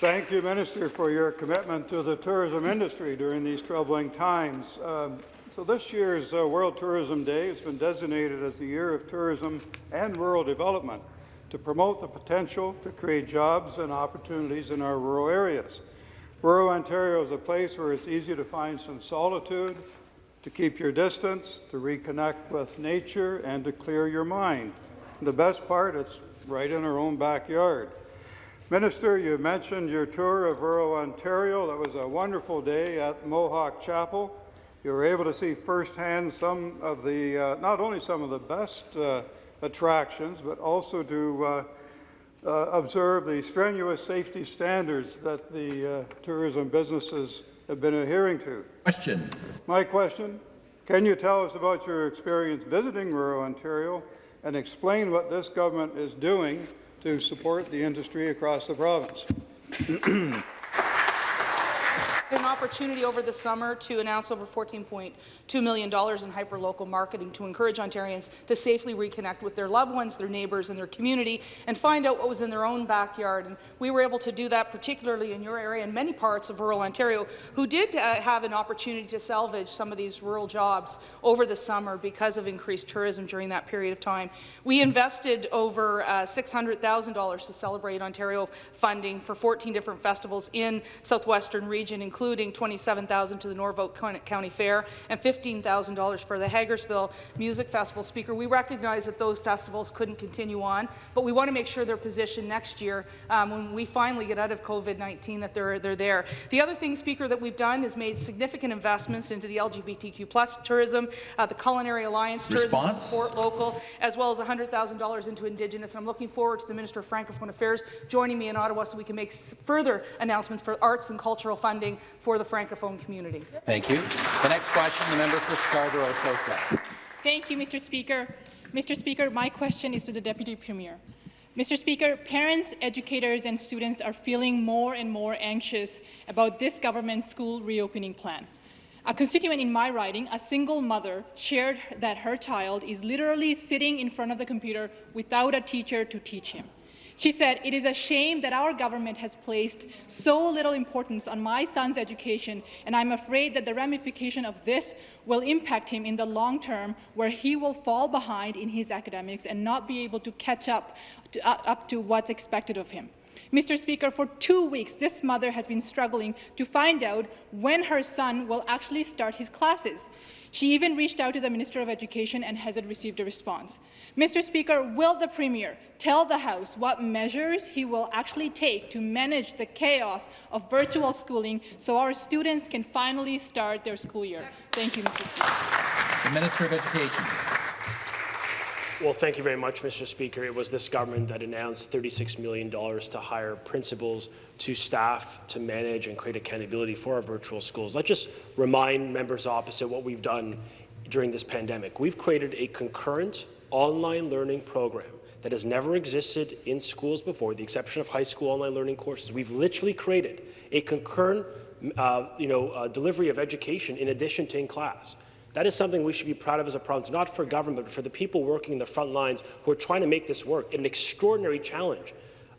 Thank you, Minister, for your commitment to the tourism industry during these troubling times. Um, so this year's uh, World Tourism Day has been designated as the Year of Tourism and Rural Development to promote the potential to create jobs and opportunities in our rural areas. Rural Ontario is a place where it's easy to find some solitude, to keep your distance, to reconnect with nature, and to clear your mind. The best part, it's right in our own backyard. Minister, you mentioned your tour of rural Ontario. That was a wonderful day at Mohawk Chapel. You were able to see firsthand some of the, uh, not only some of the best uh, attractions, but also to uh, uh, observe the strenuous safety standards that the uh, tourism businesses have been adhering to. Question. My question, can you tell us about your experience visiting rural Ontario and explain what this government is doing to support the industry across the province. an opportunity over the summer to announce over $14.2 million in hyperlocal marketing to encourage Ontarians to safely reconnect with their loved ones, their neighbours and their community and find out what was in their own backyard. And we were able to do that particularly in your area and many parts of rural Ontario who did uh, have an opportunity to salvage some of these rural jobs over the summer because of increased tourism during that period of time. We invested over uh, $600,000 to celebrate Ontario funding for 14 different festivals in southwestern region, including including $27,000 to the Norfolk County Fair and $15,000 for the Hagersville Music Festival. Speaker, we recognize that those festivals couldn't continue on, but we want to make sure they're positioned next year um, when we finally get out of COVID-19 that they're, they're there. The other thing, Speaker, that we've done is made significant investments into the LGBTQ plus tourism, uh, the Culinary Alliance Response? tourism support local, as well as $100,000 into Indigenous. And I'm looking forward to the Minister of Francophone Affairs joining me in Ottawa so we can make further announcements for arts and cultural funding for the Francophone community. Thank you. The next question, the member for Scarborough Southwest. Thank you, Mr. Speaker. Mr. Speaker, my question is to the Deputy Premier. Mr. Speaker, parents, educators and students are feeling more and more anxious about this government's school reopening plan. A constituent in my riding, a single mother, shared that her child is literally sitting in front of the computer without a teacher to teach him. She said, it is a shame that our government has placed so little importance on my son's education, and I'm afraid that the ramification of this will impact him in the long term, where he will fall behind in his academics and not be able to catch up to, uh, up to what's expected of him. Mr. Speaker, for two weeks, this mother has been struggling to find out when her son will actually start his classes. She even reached out to the Minister of Education and hasn't received a response. Mr. Speaker, will the Premier tell the House what measures he will actually take to manage the chaos of virtual schooling so our students can finally start their school year? Thank you, Mr. Speaker. The Minister of Education. Well, thank you very much, Mr. Speaker. It was this government that announced $36 million to hire principals to staff to manage and create accountability for our virtual schools. Let's just remind members opposite what we've done during this pandemic. We've created a concurrent online learning program that has never existed in schools before, the exception of high school online learning courses. We've literally created a concurrent uh, you know, uh, delivery of education in addition to in class. That is something we should be proud of as a province, not for government, but for the people working in the front lines who are trying to make this work. An extraordinary challenge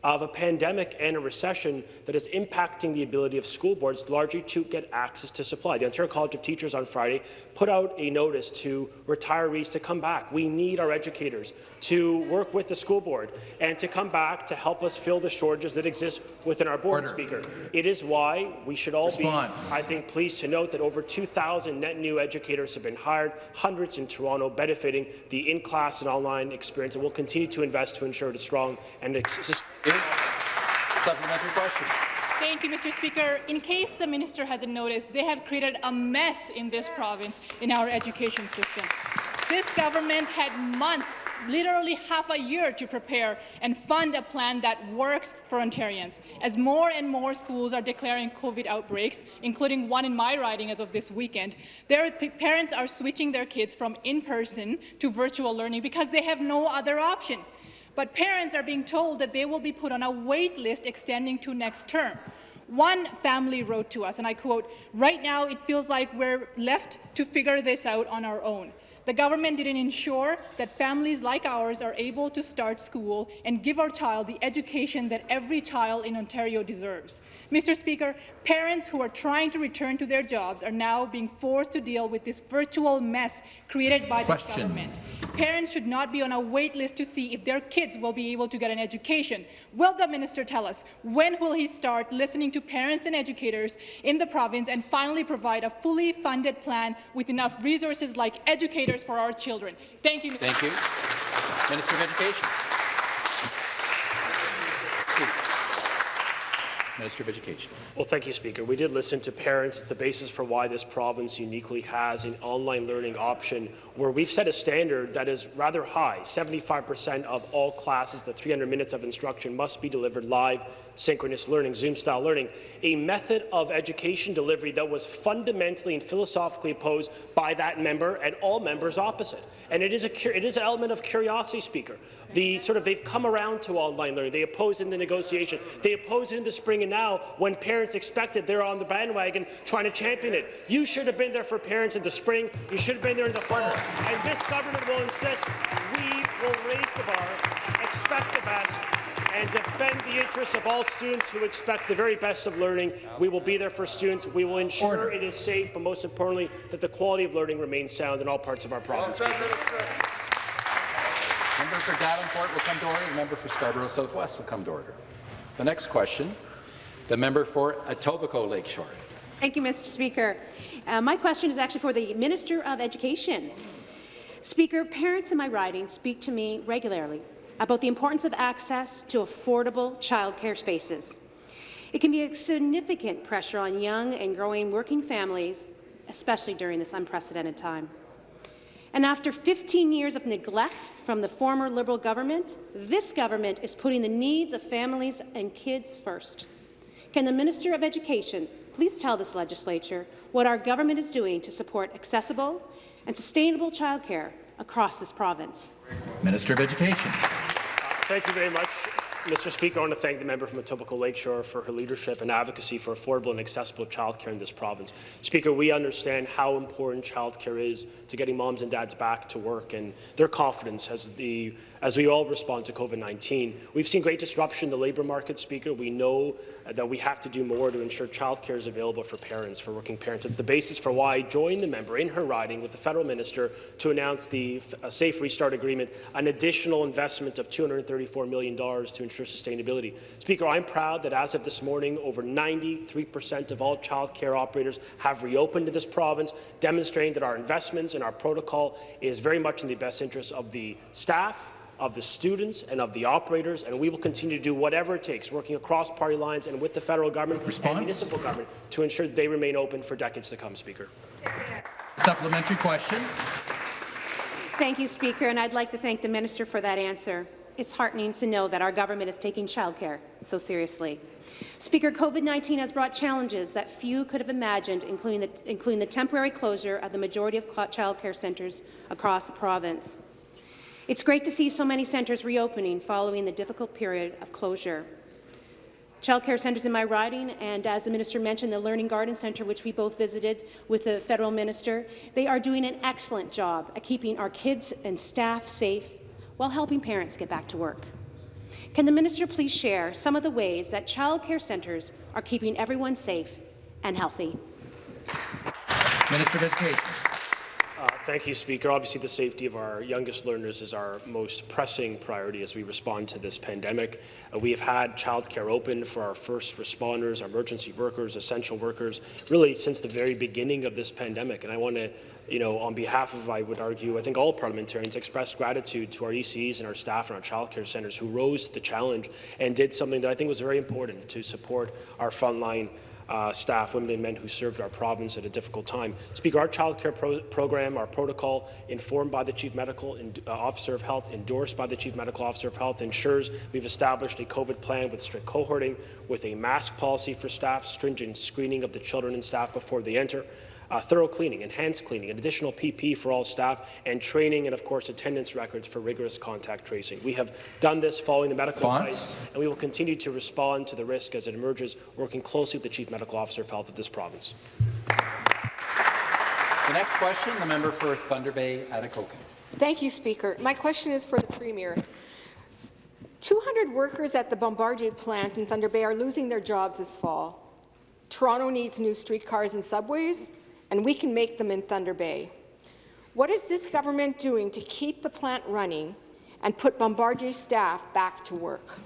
of a pandemic and a recession that is impacting the ability of school boards largely to get access to supply. The Ontario College of Teachers on Friday put out a notice to retirees to come back. We need our educators to work with the school board and to come back to help us fill the shortages that exist within our board, Order. Speaker. It is why we should all Response. be, I think, pleased to note that over 2,000 net new educators have been hired, hundreds in Toronto, benefiting the in-class and online experience, and we'll continue to invest to ensure a strong and Supplementary question. Thank you, Mr. Speaker. In case the minister hasn't noticed, they have created a mess in this province in our education system. This government had months, literally half a year to prepare and fund a plan that works for Ontarians. As more and more schools are declaring COVID outbreaks, including one in my riding as of this weekend, their parents are switching their kids from in-person to virtual learning because they have no other option. But parents are being told that they will be put on a wait list extending to next term. One family wrote to us, and I quote, right now it feels like we're left to figure this out on our own. The government didn't ensure that families like ours are able to start school and give our child the education that every child in Ontario deserves. Mr. Speaker, parents who are trying to return to their jobs are now being forced to deal with this virtual mess created by Question. this government. Parents should not be on a wait list to see if their kids will be able to get an education. Will the minister tell us when will he start listening to parents and educators in the province and finally provide a fully funded plan with enough resources like educators for our children. Thank you, Mr. Thank you. Minister of Education. Minister of Education. Well, thank you, Speaker. We did listen to parents. It's the basis for why this province uniquely has an online learning option where we've set a standard that is rather high. 75% of all classes, the 300 minutes of instruction, must be delivered live, synchronous learning, Zoom-style learning, a method of education delivery that was fundamentally and philosophically opposed by that member and all members opposite. And it is, a, it is an element of curiosity, Speaker. The sort of they've come around to online learning. They oppose it in the negotiation. They oppose it in the spring, and now when parents expect it, they're on the bandwagon trying to champion it. You should have been there for parents in the spring. You should have been there in the fall. And this government will insist we will raise the bar, expect the best, and defend the interests of all students who expect the very best of learning. We will be there for students. We will ensure Order. it is safe, but most importantly, that the quality of learning remains sound in all parts of our province. Member for Davenport will come to order. The member for Scarborough Southwest will come to order. The next question, the member for Etobicoke Lakeshore. Thank you, Mr. Speaker. Uh, my question is actually for the Minister of Education. Speaker, parents in my riding speak to me regularly about the importance of access to affordable childcare spaces. It can be a significant pressure on young and growing working families, especially during this unprecedented time. And after 15 years of neglect from the former Liberal government, this government is putting the needs of families and kids first. Can the Minister of Education please tell this legislature what our government is doing to support accessible and sustainable childcare across this province? Minister of Education. Thank you very much. Mr. Speaker, I want to thank the member from Etobicoke Lakeshore for her leadership and advocacy for affordable and accessible childcare in this province. Speaker, we understand how important childcare is to getting moms and dads back to work and their confidence as the as we all respond to COVID-19. We've seen great disruption in the labour market, Speaker. We know uh, that we have to do more to ensure childcare is available for parents, for working parents. It's the basis for why I joined the member in her riding with the federal minister to announce the Safe Restart Agreement, an additional investment of $234 million to ensure sustainability. Speaker, I'm proud that as of this morning, over 93% of all childcare operators have reopened in this province, demonstrating that our investments and our protocol is very much in the best interest of the staff, of the students and of the operators, and we will continue to do whatever it takes, working across party lines and with the federal government Response? and municipal government to ensure that they remain open for decades to come, Speaker. Supplementary question. Thank you, Speaker, and I'd like to thank the minister for that answer. It's heartening to know that our government is taking childcare so seriously. Speaker, COVID-19 has brought challenges that few could have imagined, including the, including the temporary closure of the majority of childcare centres across the province. It's great to see so many centres reopening following the difficult period of closure. Childcare centres in my riding, and as the minister mentioned, the Learning Garden Centre, which we both visited with the federal minister, they are doing an excellent job at keeping our kids and staff safe while helping parents get back to work. Can the minister please share some of the ways that childcare centres are keeping everyone safe and healthy? Minister of Education. Thank you, Speaker. Obviously, the safety of our youngest learners is our most pressing priority as we respond to this pandemic. Uh, we have had childcare open for our first responders, our emergency workers, essential workers, really since the very beginning of this pandemic. And I want to, you know, on behalf of, I would argue, I think all parliamentarians express gratitude to our ECs and our staff and our childcare centres who rose to the challenge and did something that I think was very important to support our frontline uh, staff, women and men who served our province at a difficult time. Speaker, our child care pro program, our protocol, informed by the Chief Medical uh, Officer of Health, endorsed by the Chief Medical Officer of Health, ensures we've established a COVID plan with strict cohorting, with a mask policy for staff, stringent screening of the children and staff before they enter, uh, thorough cleaning, enhanced cleaning, an additional PP for all staff, and training and, of course, attendance records for rigorous contact tracing. We have done this following the medical advice, and we will continue to respond to the risk as it emerges, working closely with the Chief Medical Officer of Health of this province. The next question, the member for Thunder Bay, Atikokan. Thank you, Speaker. My question is for the Premier. 200 workers at the Bombardier plant in Thunder Bay are losing their jobs this fall. Toronto needs new streetcars and subways, and we can make them in Thunder Bay. What is this government doing to keep the plant running and put Bombardier staff back to work?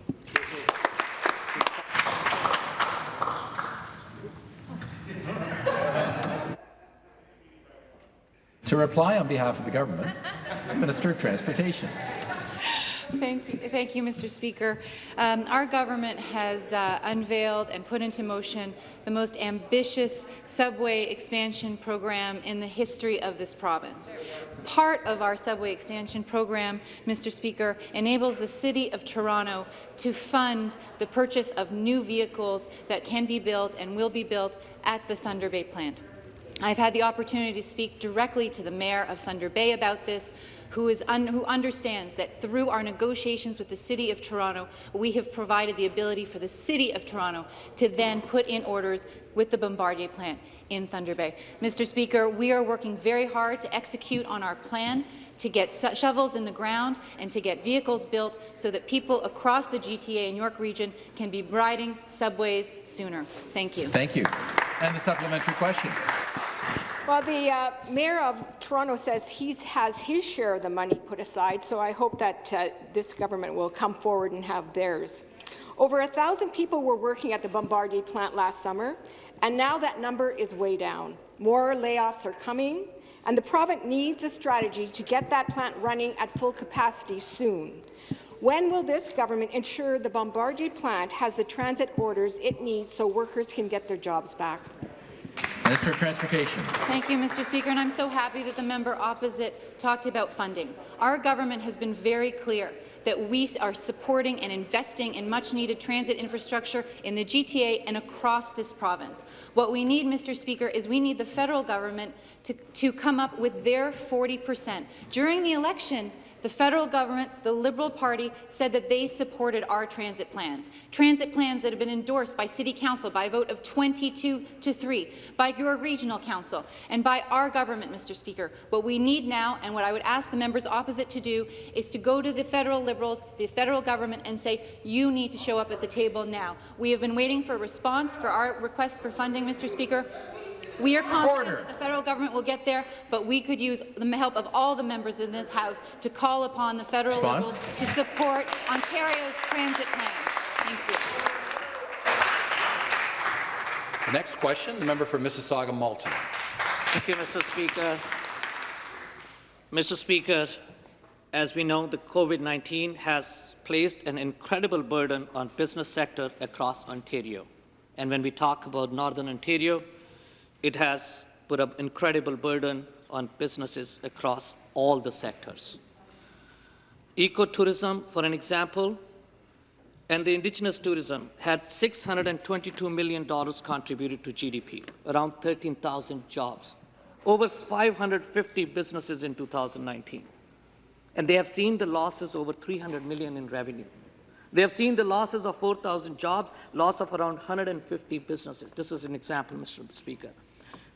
To reply on behalf of the government, Minister of Transportation. Thank you, thank you, Mr. Speaker. Um, our government has uh, unveiled and put into motion the most ambitious subway expansion program in the history of this province. Part of our subway expansion program, Mr. Speaker, enables the City of Toronto to fund the purchase of new vehicles that can be built and will be built at the Thunder Bay plant. I've had the opportunity to speak directly to the Mayor of Thunder Bay about this, who, is un who understands that through our negotiations with the City of Toronto, we have provided the ability for the City of Toronto to then put in orders with the Bombardier plant in Thunder Bay. Mr. Speaker, we are working very hard to execute on our plan to get shovels in the ground and to get vehicles built so that people across the GTA and York region can be riding subways sooner. Thank you. Thank you. And the supplementary question. Well, the uh, mayor of Toronto says he has his share of the money put aside, so I hope that uh, this government will come forward and have theirs. Over a thousand people were working at the Bombardier plant last summer, and now that number is way down. More layoffs are coming, and the province needs a strategy to get that plant running at full capacity soon. When will this government ensure the Bombardier plant has the transit orders it needs so workers can get their jobs back? Minister of Transportation. Thank you, Mr. Speaker, and I'm so happy that the member opposite talked about funding. Our government has been very clear that we are supporting and investing in much-needed transit infrastructure in the GTA and across this province. What we need, Mr. Speaker, is we need the federal government to, to come up with their 40 percent. During the election, the federal government, the Liberal Party, said that they supported our transit plans. Transit plans that have been endorsed by City Council by a vote of 22 to 3, by your Regional Council, and by our government, Mr. Speaker. What we need now, and what I would ask the members opposite to do, is to go to the federal Liberals, the federal government, and say, you need to show up at the table now. We have been waiting for a response for our request for funding, Mr. Speaker. We are confident Order. that the federal government will get there, but we could use the help of all the members in this House to call upon the federal Response? Liberals to support Ontario's transit plans. Thank you. The next question, the member for Mississauga-Malton. Thank you, Mr. Speaker. Mr. Speaker, as we know, the COVID-19 has placed an incredible burden on business sector across Ontario. And when we talk about Northern Ontario, it has put an incredible burden on businesses across all the sectors. Ecotourism, for an example, and the indigenous tourism had $622 million contributed to GDP, around 13,000 jobs, over 550 businesses in 2019. And they have seen the losses over 300 million in revenue. They have seen the losses of 4,000 jobs, loss of around 150 businesses. This is an example, Mr. Speaker.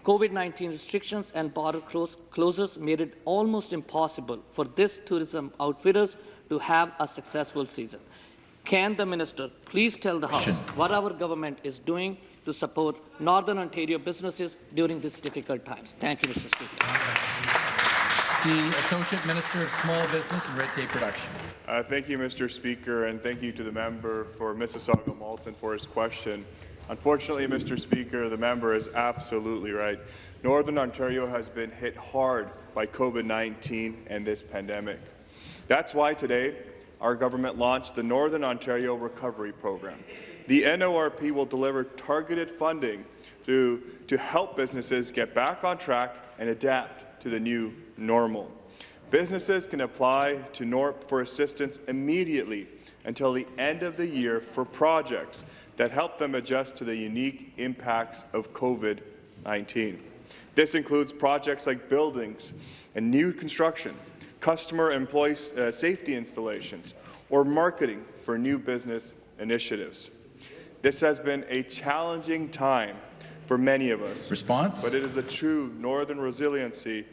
COVID-19 restrictions and border closures made it almost impossible for this tourism outfitters to have a successful season. Can the minister please tell the House what our government is doing to support Northern Ontario businesses during these difficult times? Thank you, Mr. Speaker. The Associate Minister of Small Business and Red Tape Reduction. Uh, thank you, Mr. Speaker, and thank you to the member for Mississauga-Malton for his question. Unfortunately, Mr. Speaker, the member is absolutely right. Northern Ontario has been hit hard by COVID-19 and this pandemic. That's why today our government launched the Northern Ontario Recovery Program. The NORP will deliver targeted funding to, to help businesses get back on track and adapt to the new normal. Businesses can apply to NORP for assistance immediately until the end of the year for projects that help them adjust to the unique impacts of COVID-19. This includes projects like buildings and new construction, customer employee uh, safety installations, or marketing for new business initiatives. This has been a challenging time for many of us. Response? But it is a true northern resiliency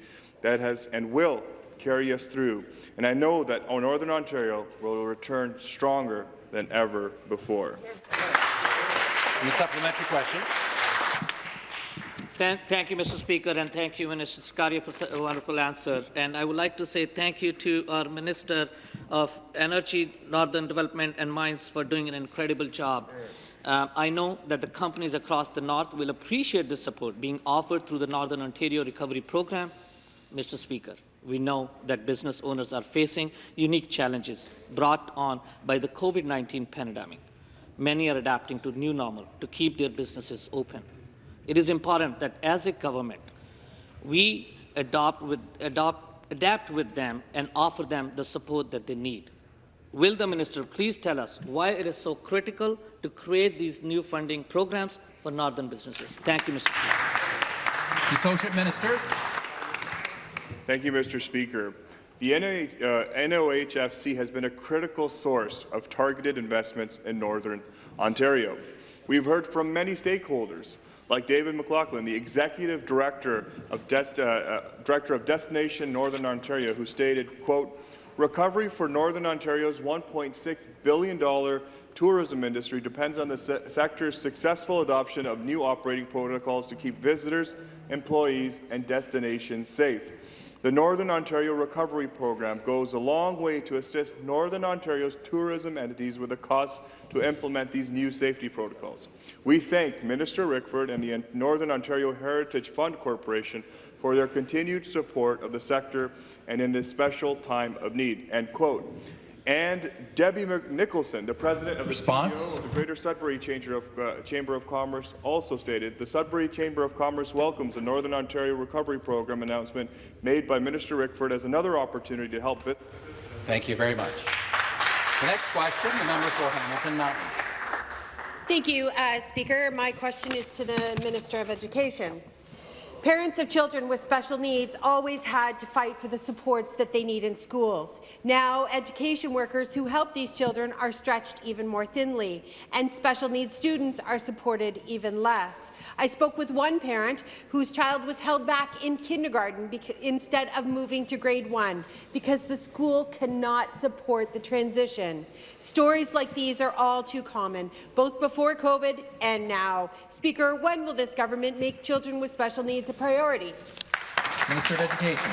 that has and will carry us through. And I know that Northern Ontario will return stronger than ever before. And the supplementary question. Thank, thank, you, Mr. Speaker, and thank you, Minister Sarkaria, for a wonderful answer. And I would like to say thank you to our Minister of Energy, Northern Development and Mines for doing an incredible job. Uh, I know that the companies across the North will appreciate the support being offered through the Northern Ontario Recovery Program. Mr. Speaker, We know that business owners are facing unique challenges brought on by the COVID-19 pandemic. Many are adapting to new normal to keep their businesses open. It is important that as a government, we adopt with, adopt, adapt with them and offer them the support that they need. Will the minister please tell us why it is so critical to create these new funding programs for northern businesses? Thank you, Mr. Associate Minister. Thank you, Mr. Speaker. The uh, NOHFC has been a critical source of targeted investments in Northern Ontario. We've heard from many stakeholders, like David MacLachlan, the Executive Director of, Dest uh, uh, Director of Destination Northern Ontario, who stated, quote, Recovery for Northern Ontario's $1.6 billion tourism industry depends on the se sector's successful adoption of new operating protocols to keep visitors, employees, and destinations safe. The Northern Ontario Recovery Program goes a long way to assist Northern Ontario's tourism entities with the costs to implement these new safety protocols. We thank Minister Rickford and the Northern Ontario Heritage Fund Corporation for their continued support of the sector and in this special time of need. End quote. And Debbie Nicholson, the president of Response? the CEO of the Greater Sudbury Chamber of, uh, Chamber of Commerce, also stated the Sudbury Chamber of Commerce welcomes the Northern Ontario Recovery Program announcement made by Minister Rickford as another opportunity to help. Thank you very much. The next question, the member for Hamilton Mountain. Thank you, uh, Speaker. My question is to the Minister of Education. Parents of children with special needs always had to fight for the supports that they need in schools. Now, education workers who help these children are stretched even more thinly, and special needs students are supported even less. I spoke with one parent whose child was held back in kindergarten instead of moving to grade one because the school cannot support the transition. Stories like these are all too common, both before COVID and now. Speaker, when will this government make children with special needs a priority. Minister of Education.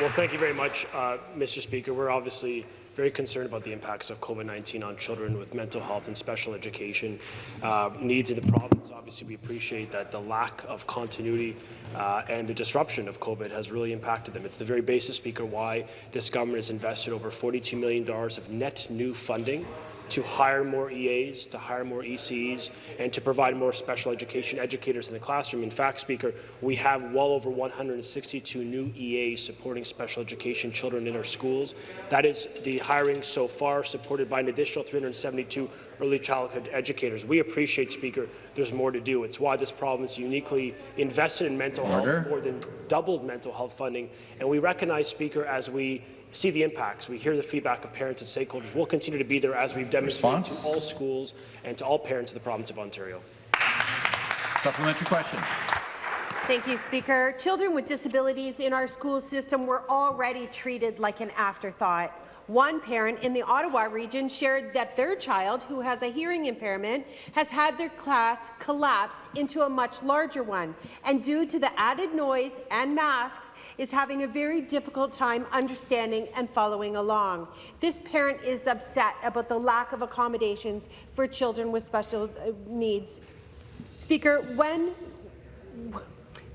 Well, thank you very much, uh, Mr. Speaker. We're obviously very concerned about the impacts of COVID-19 on children with mental health and special education uh, needs in the province. Obviously, we appreciate that the lack of continuity uh, and the disruption of COVID has really impacted them. It's the very basis, Speaker, why this government has invested over $42 million of net new funding to hire more EAs, to hire more ECs, and to provide more special education educators in the classroom. In fact, Speaker, we have well over 162 new EAs supporting special education children in our schools. That is the hiring so far, supported by an additional 372 early childhood educators. We appreciate, Speaker, there's more to do. It's why this province uniquely invested in mental Order. health, more than doubled mental health funding. And we recognize, Speaker, as we see the impacts. We hear the feedback of parents and stakeholders. We'll continue to be there as we've demonstrated Response? to all schools and to all parents of the province of Ontario. Supplementary question. Thank you, Speaker. Children with disabilities in our school system were already treated like an afterthought. One parent in the Ottawa region shared that their child, who has a hearing impairment, has had their class collapsed into a much larger one, and due to the added noise and masks, is having a very difficult time understanding and following along. This parent is upset about the lack of accommodations for children with special uh, needs. Speaker, when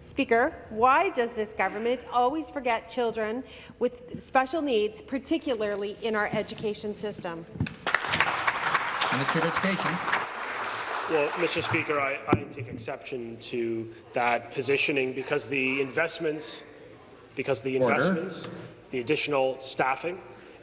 Speaker, why does this government always forget children with special needs, particularly in our education system? Minister of Education. Well, Mr. Speaker, I, I, take exception to that positioning because the investments, because the investments, Order. the additional staffing,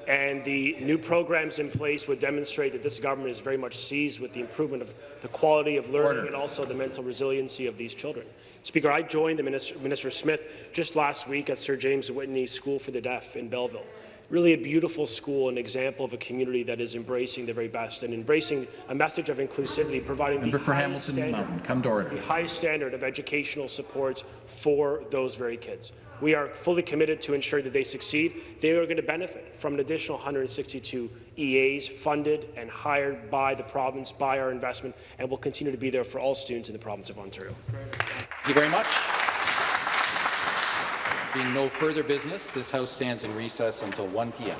and the new programs in place would demonstrate that this government is very much seized with the improvement of the quality of learning Order. and also the mental resiliency of these children. Speaker, I joined the Minister, Minister Smith just last week at Sir James Whitney School for the Deaf in Belleville really a beautiful school, an example of a community that is embracing the very best and embracing a message of inclusivity, providing the highest, standard, the highest standard of educational supports for those very kids. We are fully committed to ensure that they succeed. They are going to benefit from an additional 162 EAs funded and hired by the province, by our investment, and will continue to be there for all students in the province of Ontario. Thank you very much. Being no further business, this House stands in recess until 1 p.m.